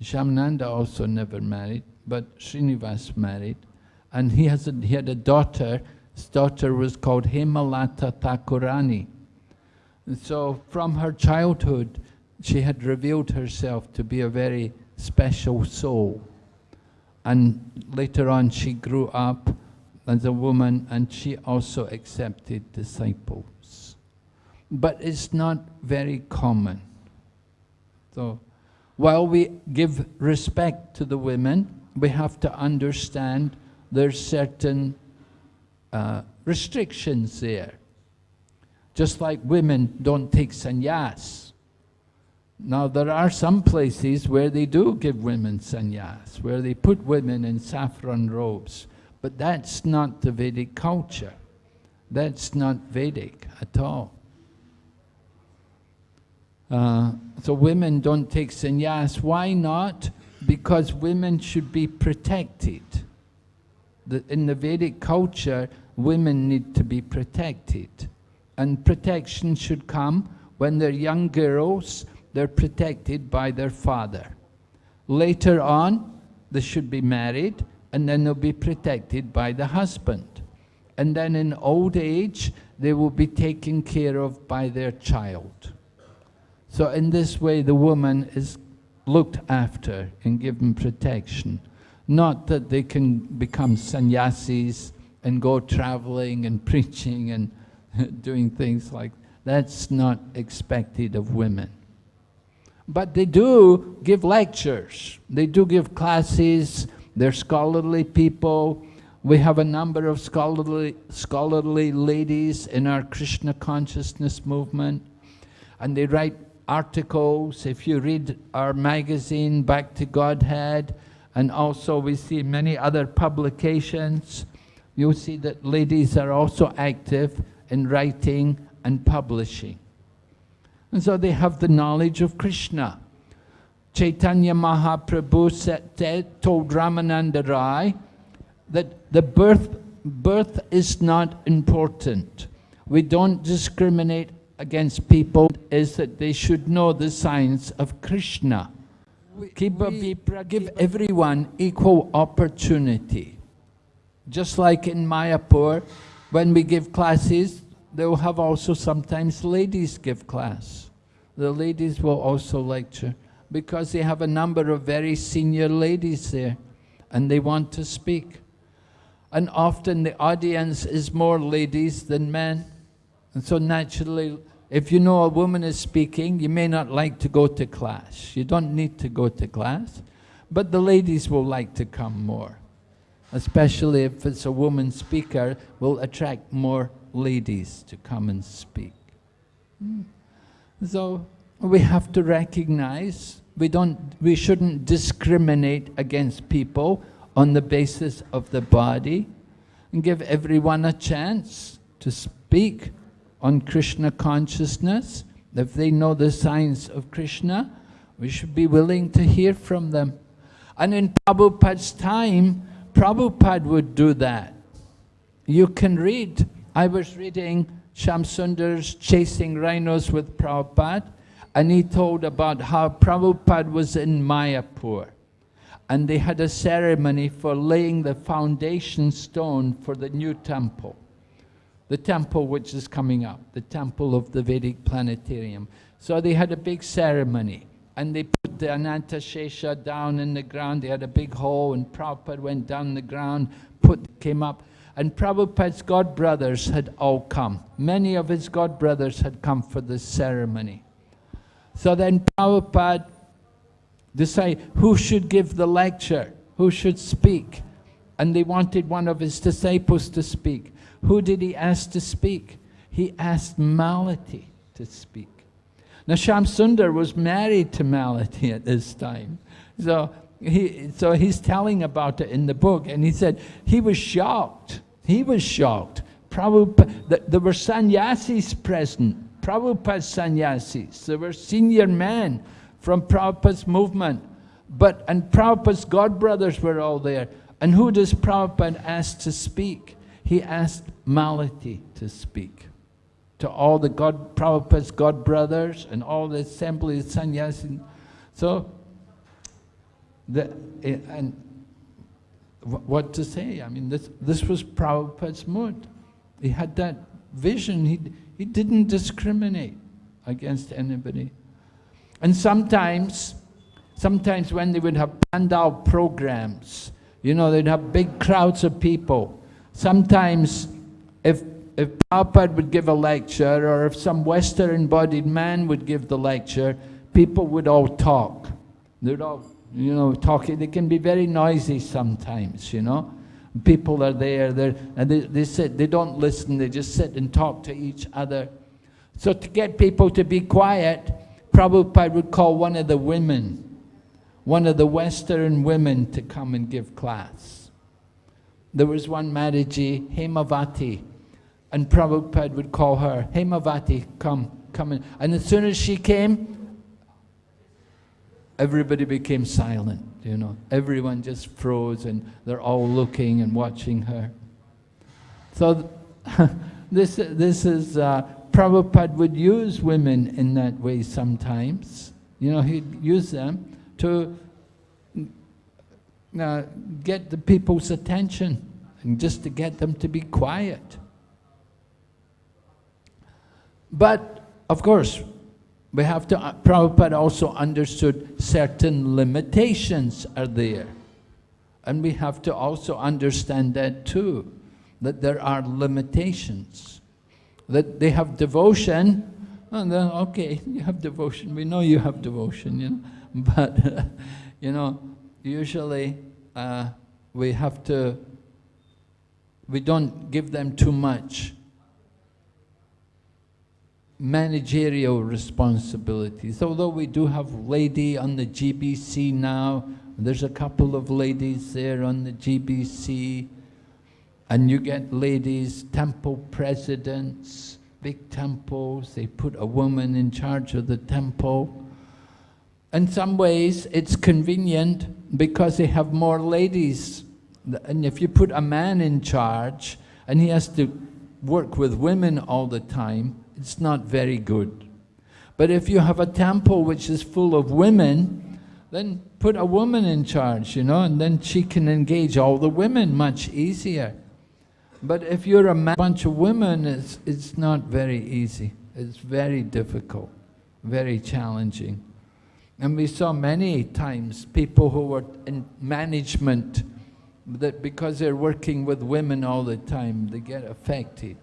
Shyamananda also never married, but Srinivas married. And he, has a, he had a daughter, his daughter was called Hemalata Thakurani. And so from her childhood, she had revealed herself to be a very special soul. And later on she grew up as a woman and she also accepted disciples. But it's not very common. So while we give respect to the women, we have to understand there's certain uh, restrictions there. Just like women don't take sannyas, now, there are some places where they do give women sannyas, where they put women in saffron robes, but that's not the Vedic culture. That's not Vedic at all. Uh, so women don't take sannyas. Why not? Because women should be protected. The, in the Vedic culture, women need to be protected. And protection should come when they're young girls they're protected by their father. Later on, they should be married, and then they'll be protected by the husband. And then in old age, they will be taken care of by their child. So in this way, the woman is looked after and given protection. Not that they can become sannyasis and go traveling and <laughs> preaching and <laughs> doing things like that's not expected of women. But they do give lectures. They do give classes. They're scholarly people. We have a number of scholarly, scholarly ladies in our Krishna consciousness movement. And they write articles. If you read our magazine, Back to Godhead, and also we see many other publications, you'll see that ladies are also active in writing and publishing. And so they have the knowledge of Krishna. Chaitanya Mahaprabhu said, told Ramananda Rai that the birth, birth is not important. We don't discriminate against people, is that they should know the science of Krishna. Keep we, give everyone equal opportunity. Just like in Mayapur, when we give classes, they will have also sometimes ladies give class. The ladies will also lecture because they have a number of very senior ladies there and they want to speak. And often the audience is more ladies than men. And so naturally, if you know a woman is speaking, you may not like to go to class. You don't need to go to class, but the ladies will like to come more. especially if it's a woman speaker, will attract more ladies to come and speak. Hmm. So we have to recognize we don't we shouldn't discriminate against people on the basis of the body and give everyone a chance to speak on Krishna consciousness. If they know the science of Krishna, we should be willing to hear from them. And in Prabhupada's time, Prabhupada would do that. You can read, I was reading Shamsundar's Chasing Rhinos with Prabhupada, and he told about how Prabhupada was in Mayapur and they had a ceremony for laying the foundation stone for the new temple. The temple which is coming up, the temple of the Vedic planetarium. So they had a big ceremony and they put the Ananta Shesha down in the ground. They had a big hole and Prabhupada went down the ground, put, came up. And Prabhupada's god brothers had all come. Many of his god brothers had come for this ceremony. So then Prabhupada decided who should give the lecture, who should speak. And they wanted one of his disciples to speak. Who did he ask to speak? He asked Malati to speak. Now Shamsundar was married to Malati at this time. So, he, so he's telling about it in the book, and he said he was shocked. He was shocked. Prabhupada, there were sannyasis present, Prabhupada sannyasis. There were senior men from Prabhupada's movement. But, and Prabhupada's god brothers were all there. And who does Prabhupada ask to speak? He asked Malati to speak. To all the God, Prabhupada's god brothers and all the assembly of sannyasin. So, the, eh, and what to say? I mean, this, this was Prabhupada's mood. He had that vision. He, he didn't discriminate against anybody. And sometimes, sometimes when they would have pandal programs, you know, they'd have big crowds of people. Sometimes if, if Prabhupada would give a lecture or if some Western-embodied man would give the lecture, people would all talk. They'd all, you know, talking. They can be very noisy sometimes, you know. People are there, they're, and they, they sit, they don't listen, they just sit and talk to each other. So to get people to be quiet, Prabhupada would call one of the women, one of the Western women to come and give class. There was one Mataji, Hemavati, and Prabhupada would call her, Hemavati, come, come in. And as soon as she came, everybody became silent, you know. Everyone just froze and they're all looking and watching her. So <laughs> this, this is uh, Prabhupada would use women in that way sometimes. You know, he'd use them to uh, get the people's attention and just to get them to be quiet. But, of course, we have to, uh, Prabhupada also understood certain limitations are there. And we have to also understand that too, that there are limitations that they have devotion, and then, okay, <laughs> you have devotion, we know you have devotion, you know, <laughs> but, <laughs> you know, usually uh, we have to, we don't give them too much managerial responsibilities. Although we do have lady on the GBC now, there's a couple of ladies there on the GBC, and you get ladies, temple presidents, big temples, they put a woman in charge of the temple. In some ways, it's convenient because they have more ladies. And if you put a man in charge and he has to work with women all the time, it's not very good. But if you have a temple which is full of women, then put a woman in charge, you know, and then she can engage all the women much easier. But if you're a bunch of women, it's, it's not very easy. It's very difficult, very challenging. And we saw many times people who were in management that because they're working with women all the time, they get affected.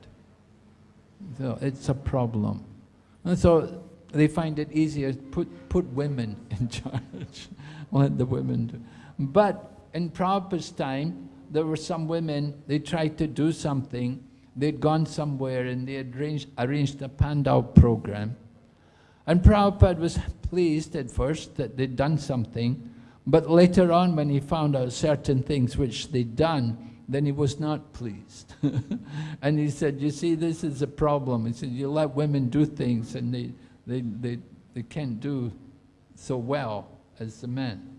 So it's a problem. And so they find it easier to put, put women <laughs> in charge, let the women do. But in Prabhupada's time, there were some women, they tried to do something, they'd gone somewhere and they had arranged, arranged a Pandal program. And Prabhupada was pleased at first that they'd done something, but later on when he found out certain things which they'd done, then he was not pleased. <laughs> and he said, you see, this is a problem. He said, you let women do things and they, they, they, they can't do so well as the men.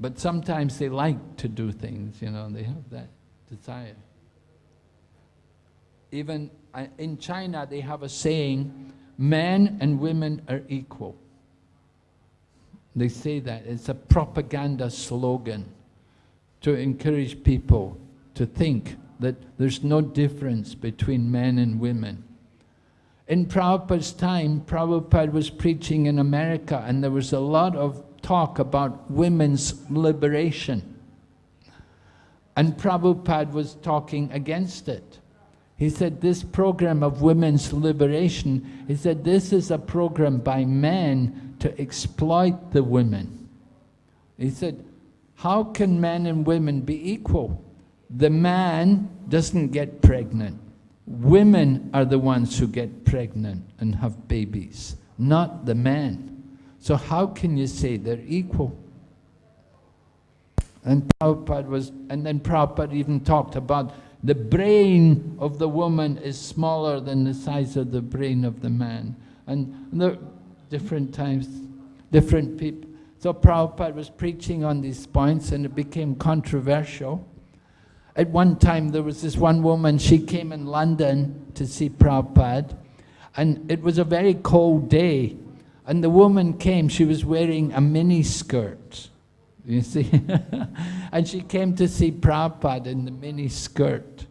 But sometimes they like to do things, you know, they have that desire. Even uh, in China, they have a saying, men and women are equal. They say that. It's a propaganda slogan to encourage people to think that there's no difference between men and women. In Prabhupada's time, Prabhupada was preaching in America and there was a lot of talk about women's liberation. And Prabhupada was talking against it. He said this program of women's liberation, he said this is a program by men to exploit the women. He said, how can men and women be equal? The man doesn't get pregnant. Women are the ones who get pregnant and have babies, not the men. So how can you say they're equal? And Prabhupada was, and then Prabhupada even talked about the brain of the woman is smaller than the size of the brain of the man. And there are different times, different people. So Prabhupada was preaching on these points and it became controversial. At one time there was this one woman, she came in London to see Prabhupada and it was a very cold day and the woman came, she was wearing a mini skirt, you see. <laughs> and she came to see Prabhupada in the mini skirt.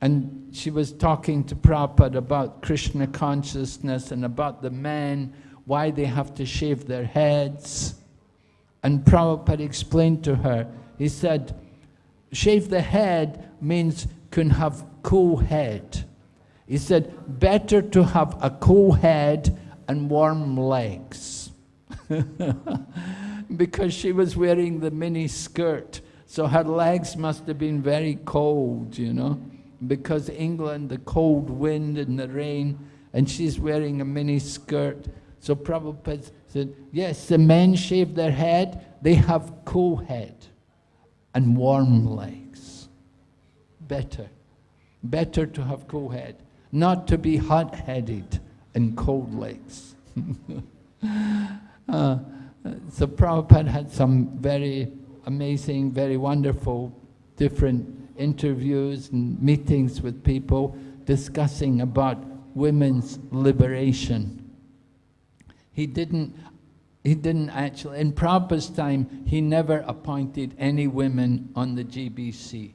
And she was talking to Prabhupada about Krishna consciousness and about the men, why they have to shave their heads. And Prabhupada explained to her, he said, shave the head means can have cool head. He said, better to have a cool head and warm legs. <laughs> because she was wearing the mini skirt. So her legs must have been very cold, you know, because England, the cold wind and the rain, and she's wearing a mini skirt. So Prabhupada said, yes, the men shave their head, they have cool head and warm legs. Better. Better to have cool head, not to be hot-headed and cold legs. <laughs> uh, Uh, so Prabhupada had some very amazing, very wonderful different interviews and meetings with people discussing about women's liberation. He didn't, he didn't actually, in Prabhupada's time, he never appointed any women on the GBC,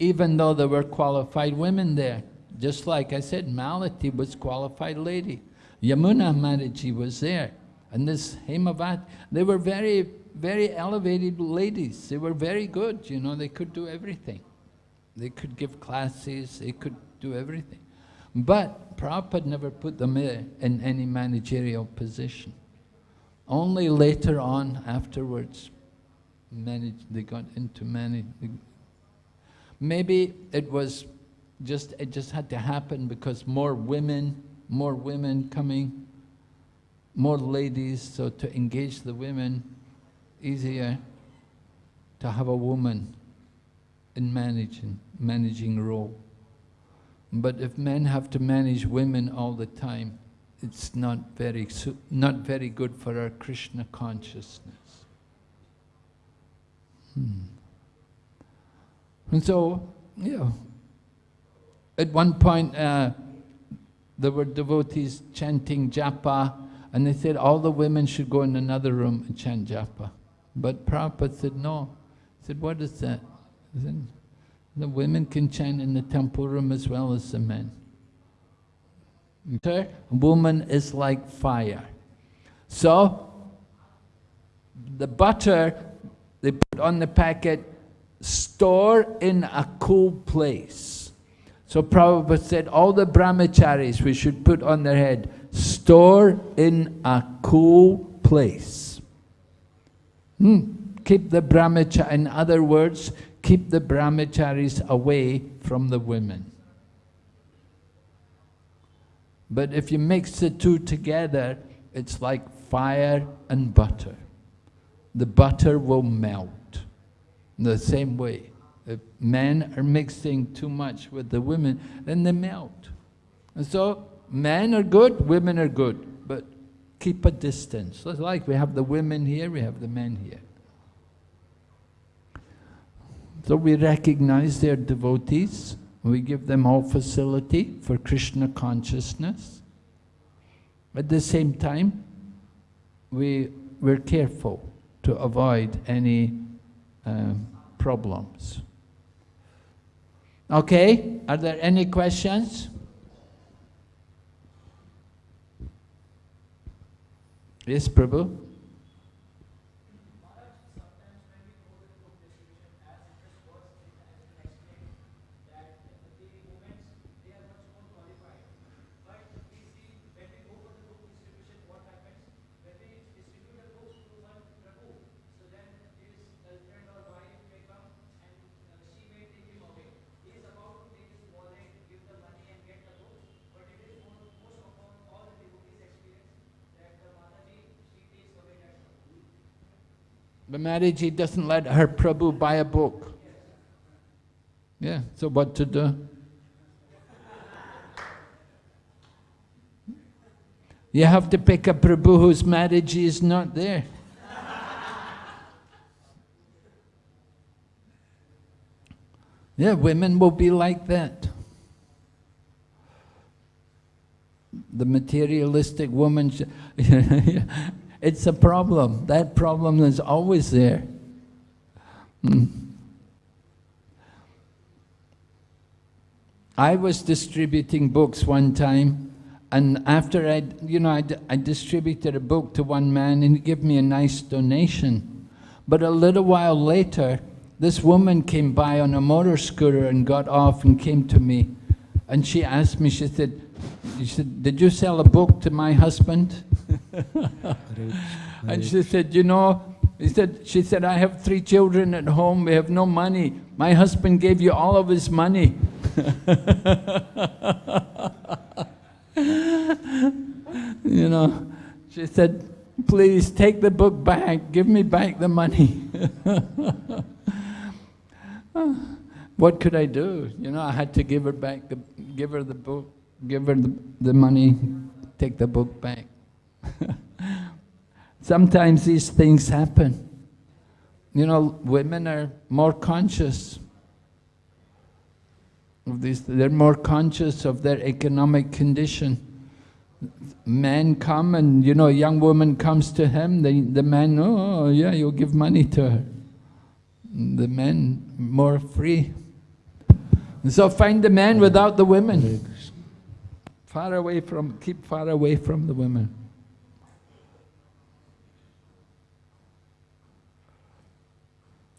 even though there were qualified women there. Just like I said, Malati was qualified lady. Yamuna Mataji was there. And this Himavati, they were very, very elevated ladies. They were very good, you know, they could do everything. They could give classes, they could do everything. But Prabhupada never put them in any managerial position. Only later on, afterwards, managed, they got into managing. Maybe it was just, it just had to happen because more women, more women coming, more ladies, so to engage the women, easier to have a woman in managing, managing role. But if men have to manage women all the time, it's not very, not very good for our Krishna consciousness. Hmm. And so, yeah, at one point, uh, there were devotees chanting japa, and they said all the women should go in another room and chant japa. But Prabhupada said, no. He said, what is that? Said, the women can chant in the temple room as well as the men. A woman is like fire. So, the butter they put on the packet, store in a cool place. So Prabhupada said, all the brahmacharis we should put on their head, store in a cool place. Hmm. Keep the brahmacharya, in other words, keep the brahmacharis away from the women. But if you mix the two together, it's like fire and butter. The butter will melt. In the same way, if men are mixing too much with the women, then they melt. And so, men are good, women are good, but keep a distance. So it's like we have the women here, we have the men here. So we recognize their devotees, we give them all facility for Krishna consciousness. At the same time, we, we're careful to avoid any um, problems. Okay, are there any questions? Yes, Prabhu? The Mataji doesn't let her Prabhu buy a book. Yeah, so what to do? You have to pick a Prabhu whose Mataji is not there. Yeah, women will be like that. The materialistic woman, <laughs> it's a problem. That problem is always there. Hmm. I was distributing books one time, and after I, you know, I, I distributed a book to one man, and he gave me a nice donation. But a little while later, this woman came by on a motor scooter and got off and came to me, and she asked me, she said, she said, did you sell a book to my husband? and she said, you know, he said, she said, I have three children at home, we have no money. My husband gave you all of his money. <laughs> you know, she said, please take the book back, give me back the money. <laughs> what could I do? You know, I had to give her back the, give her the book, give her the, the money, take the book back. <laughs> Sometimes these things happen. You know, women are more conscious of this, they're more conscious of their economic condition. Men come and, you know, a young woman comes to him, the, the man, oh, oh yeah, you'll give money to her. The men more free. And so find the men without the women. Far away from, keep far away from the women.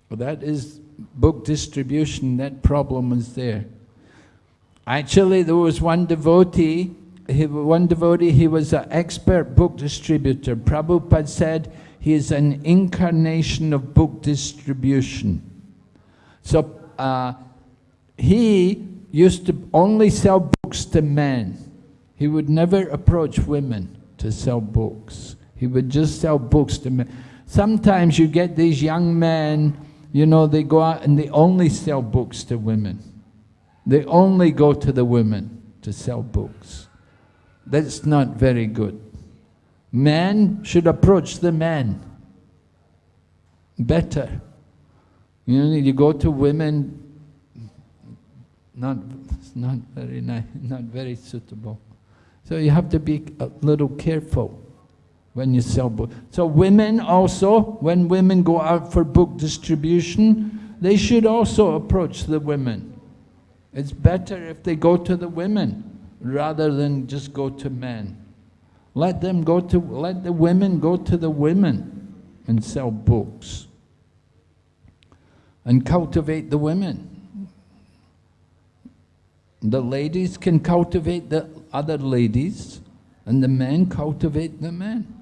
Well, that is book distribution, that problem is there. Actually, there was one devotee, he, one devotee, he was an expert book distributor. Prabhupada said he is an incarnation of book distribution. So uh, he used to only sell books to men. He would never approach women to sell books. He would just sell books to men. Sometimes you get these young men you know, they go out and they only sell books to women. They only go to the women to sell books. That's not very good. Men should approach the men better. You know, you go to women, not, not very nice, not very suitable. So you have to be a little careful when you sell books. So women also, when women go out for book distribution, they should also approach the women. It's better if they go to the women rather than just go to men. Let them go to, let the women go to the women and sell books. And cultivate the women. The ladies can cultivate the other ladies, and the men cultivate the men.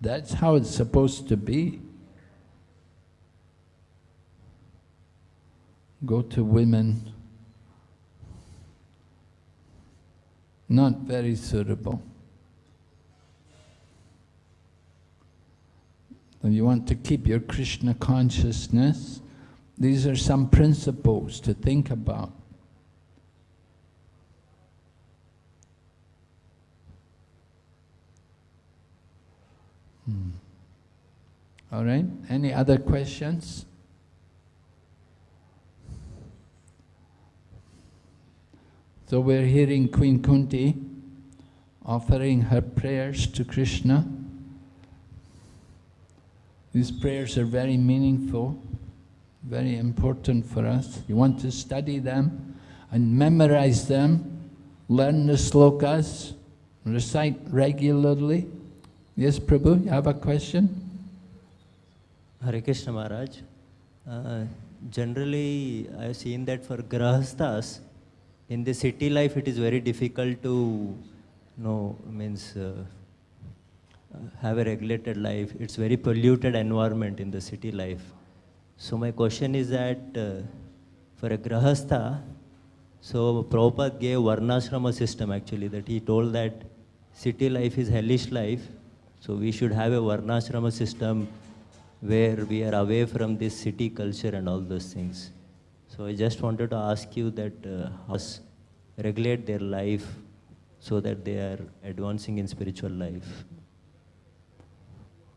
That's how it's supposed to be. go to women. Not very suitable. If you want to keep your Krishna consciousness, these are some principles to think about. Hmm. All right, any other questions? So we're hearing Queen Kunti offering her prayers to Krishna. These prayers are very meaningful, very important for us. You want to study them and memorize them, learn the slokas, recite regularly. Yes, Prabhu, you have a question? Hare Krishna Maharaj. Uh, generally, I've seen that for grahasthas, in the city life, it is very difficult to, you know, means uh, have a regulated life. It's very polluted environment in the city life. So my question is that uh, for a grahastha, so Prabhupada gave varnashrama system actually, that he told that city life is hellish life, so we should have a varnashrama system where we are away from this city culture and all those things. So I just wanted to ask you that uh, how regulate their life so that they are advancing in spiritual life.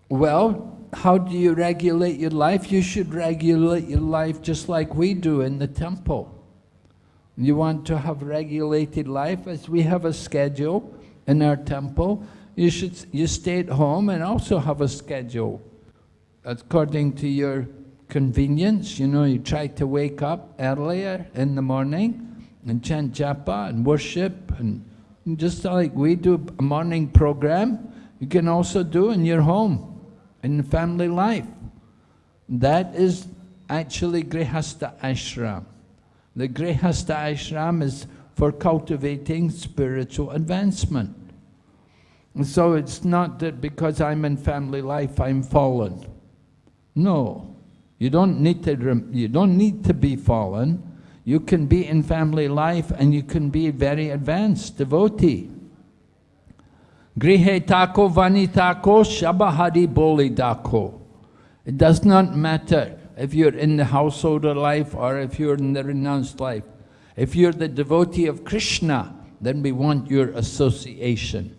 Well, how do you regulate your life? You should regulate your life just like we do in the temple. You want to have regulated life as we have a schedule in our temple. You should you stay at home and also have a schedule according to your convenience. You know, you try to wake up earlier in the morning and chant japa and worship and just like we do a morning program, you can also do in your home, in family life. That is actually Grihastha Ashram. The Grihastha Ashram is for cultivating spiritual advancement. So it's not that because I'm in family life I'm fallen. No, you don't need to. You don't need to be fallen. You can be in family life and you can be very advanced devotee. Grihe tako vani tako shabahari boli dako. It does not matter if you're in the householder life or if you're in the renounced life. If you're the devotee of Krishna, then we want your association.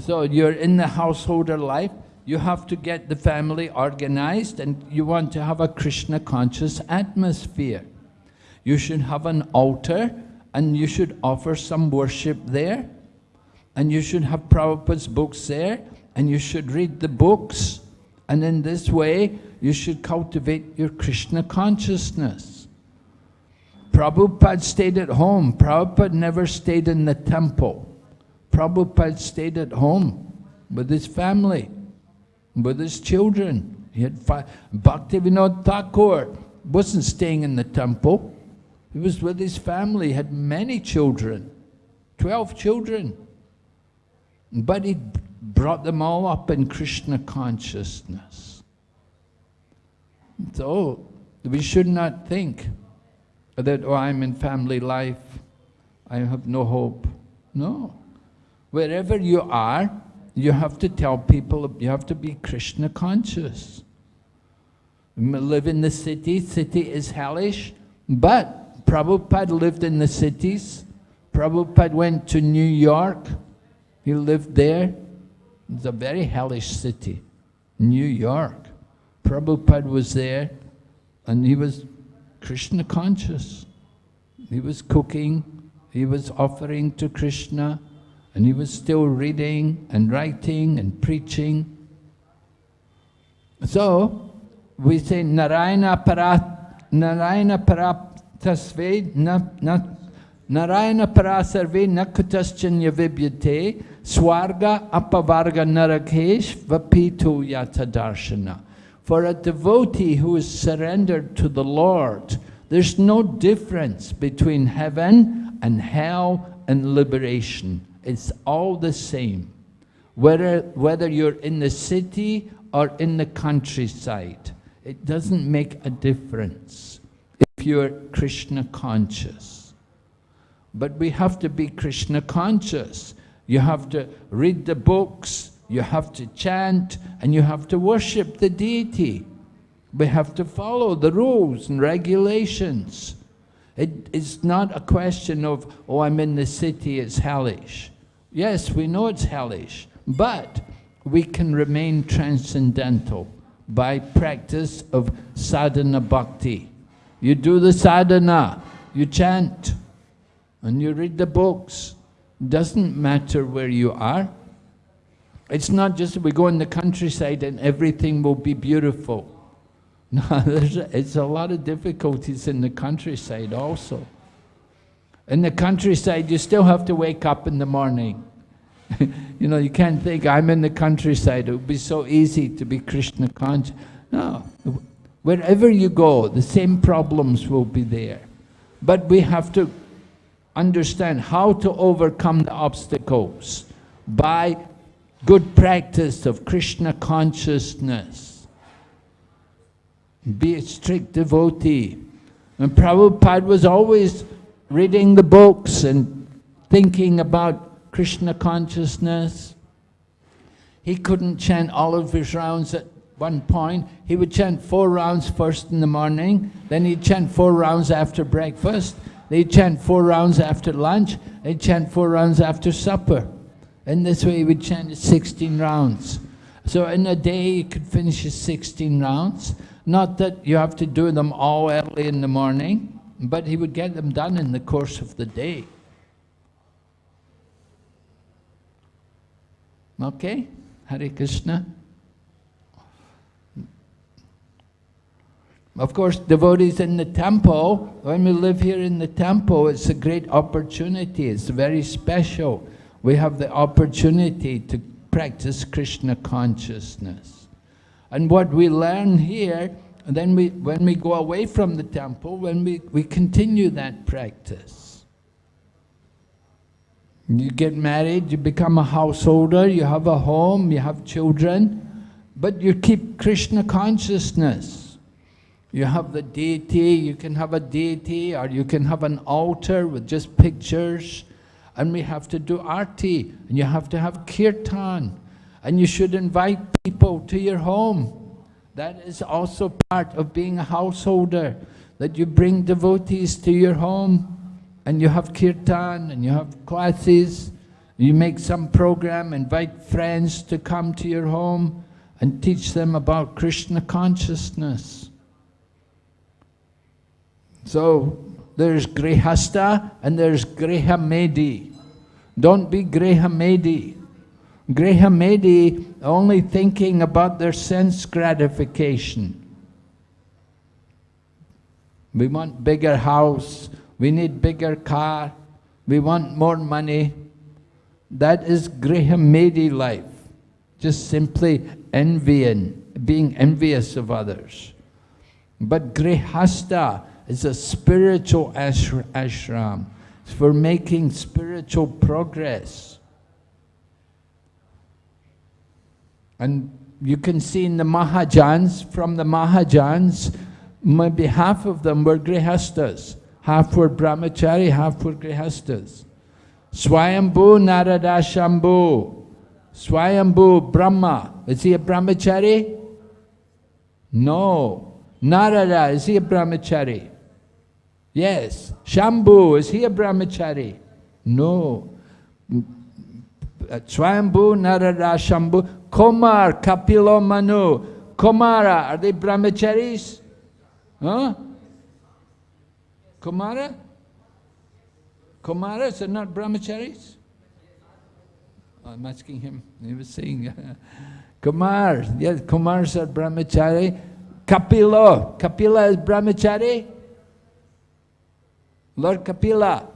So you're in the householder life, you have to get the family organized and you want to have a Krishna conscious atmosphere. You should have an altar and you should offer some worship there. And you should have Prabhupada's books there and you should read the books. And in this way, you should cultivate your Krishna consciousness. Prabhupada stayed at home. Prabhupada never stayed in the temple. Prabhupada stayed at home with his family, with his children. He had five. Bhaktivinoda Thakur wasn't staying in the temple. He was with his family, had many children, 12 children. But he brought them all up in Krishna consciousness. So, we should not think that, oh, I'm in family life, I have no hope. No. Wherever you are, you have to tell people, you have to be Krishna conscious. Live in the city, city is hellish, but Prabhupada lived in the cities. Prabhupada went to New York, he lived there. It's a very hellish city, New York. Prabhupada was there and he was Krishna conscious. He was cooking, he was offering to Krishna, and he was still reading and writing and preaching. So, we say Narayana Parat, Narayana Paratasve, na, na, Narayana Parasarve Nakutaschanya Vibyate, Swarga Apavarga Narakesh Vapitu Yata Darshana. For a devotee who is surrendered to the Lord, there's no difference between heaven and hell and liberation. It's all the same. Whether, whether you're in the city or in the countryside, it doesn't make a difference. If you're Krishna conscious. But we have to be Krishna conscious. You have to read the books, you have to chant, and you have to worship the deity. We have to follow the rules and regulations. It, it's not a question of, oh, I'm in the city, it's hellish. Yes, we know it's hellish, but we can remain transcendental by practice of sadhana bhakti. You do the sadhana, you chant, and you read the books. Doesn't matter where you are. It's not just we go in the countryside and everything will be beautiful. <laughs> No, there's a, it's a lot of difficulties in the countryside also. In the countryside, you still have to wake up in the morning. <laughs> you know, you can't think, I'm in the countryside, it would be so easy to be Krishna conscious. No, wherever you go, the same problems will be there. But we have to understand how to overcome the obstacles by good practice of Krishna consciousness. Be a strict devotee. And Prabhupada was always reading the books and thinking about Krishna consciousness. He couldn't chant all of his rounds at one point. He would chant four rounds first in the morning, then he'd chant four rounds after breakfast, they'd chant four rounds after lunch, they'd chant four rounds after supper. In this way he would chant 16 rounds. So in a day you could finish his 16 rounds. Not that you have to do them all early in the morning, but he would get them done in the course of the day. Okay? Hare Krishna. Of course, devotees in the temple, when we live here in the temple, it's a great opportunity. It's very special. We have the opportunity to practice Krishna consciousness. And what we learn here, then we, when we go away from the temple, when we, we continue that practice. You get married, you become a householder, you have a home, you have children, but you keep Krishna consciousness. You have the deity, you can have a deity, or you can have an altar with just pictures, and we have to do arti, and you have to have kirtan, and you should invite people to your home. That is also part of being a householder, that you bring devotees to your home and you have kirtan and you have classes, you make some program, invite friends to come to your home and teach them about Krishna consciousness. So there's Grihasta and there's Grihamedi. Don't be Grihamedi. Grihamedi only thinking about their sense gratification. We want bigger house, we need bigger car, we want more money. That is Grihamedi life, just simply envying, being envious of others. But Grihasta is a spiritual ashram. It's for making spiritual progress. And you can see in the Mahajans, from the Mahajans, maybe half of them were Grihastas half were brahmachari, half were grihastas. Swayambhu Narada Shambhu. Swayambhu Brahma. Is he a brahmachari? No. Narada, is he a brahmachari? Yes. Shambhu, is he a brahmachari? No. Swayambhu Narada Shambhu. Komar, Kapilo Manu. Komara, are they brahmacharis? Huh? Komara? Komaras are not brahmacharis? I'm asking him, he was saying, <laughs> Kumar, yes, Kumars are brahmachari. Kapilo, Kapila is brahmachari? Lord Kapila,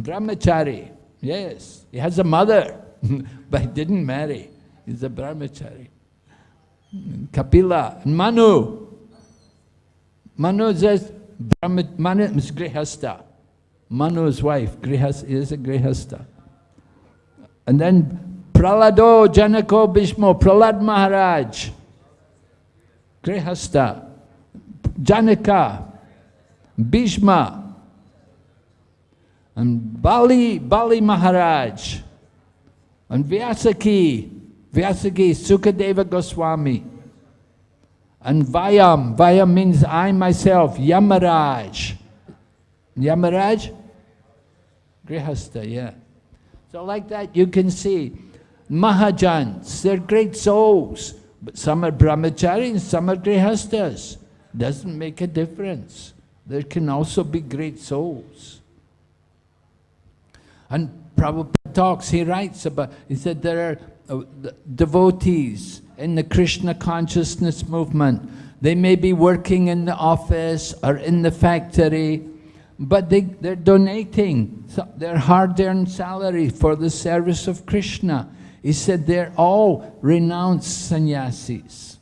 brahmachari, yes. He has a mother, <laughs> but he didn't marry. He's a brahmachari. Kapila, Manu. Manu says, Manu is Grihasta. Manu's wife Grihasta, is a Grihasta. And then Pralado Janako Bhishmo, Pralad Maharaj, Grihasta. Janaka, Bhishma, and Bali, Bali Maharaj, and Vyasaki, Vyasaki, Sukadeva Goswami, and Vayam, Vayam means I myself, Yamaraj. Yamaraj? Grihastha, yeah. So like that you can see, Mahajans, they're great souls, but some are brahmacharis, some are grihasthas. Doesn't make a difference. There can also be great souls. And Prabhupada talks, he writes about, he said there are uh, devotees in the Krishna consciousness movement. They may be working in the office or in the factory, but they, they're donating their hard-earned salary for the service of Krishna. He said they're all renounced sannyasis.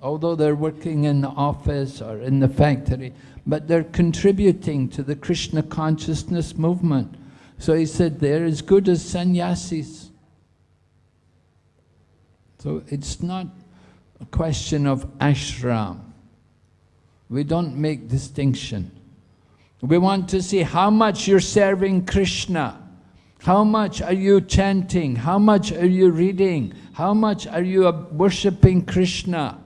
Although they're working in the office or in the factory, but they're contributing to the Krishna consciousness movement. So he said they're as good as sannyasis. So it's not a question of ashram. We don't make distinction. We want to see how much you're serving Krishna. How much are you chanting? How much are you reading? How much are you worshipping Krishna?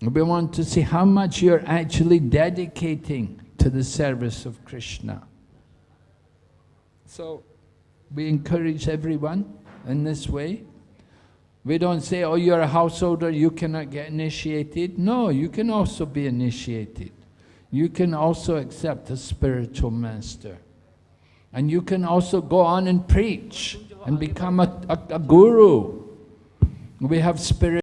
We want to see how much you're actually dedicating to the service of Krishna. So we encourage everyone in this way. We don't say, oh, you're a householder, you cannot get initiated. No, you can also be initiated. You can also accept a spiritual master. And you can also go on and preach and become a, a, a guru. We have spirit.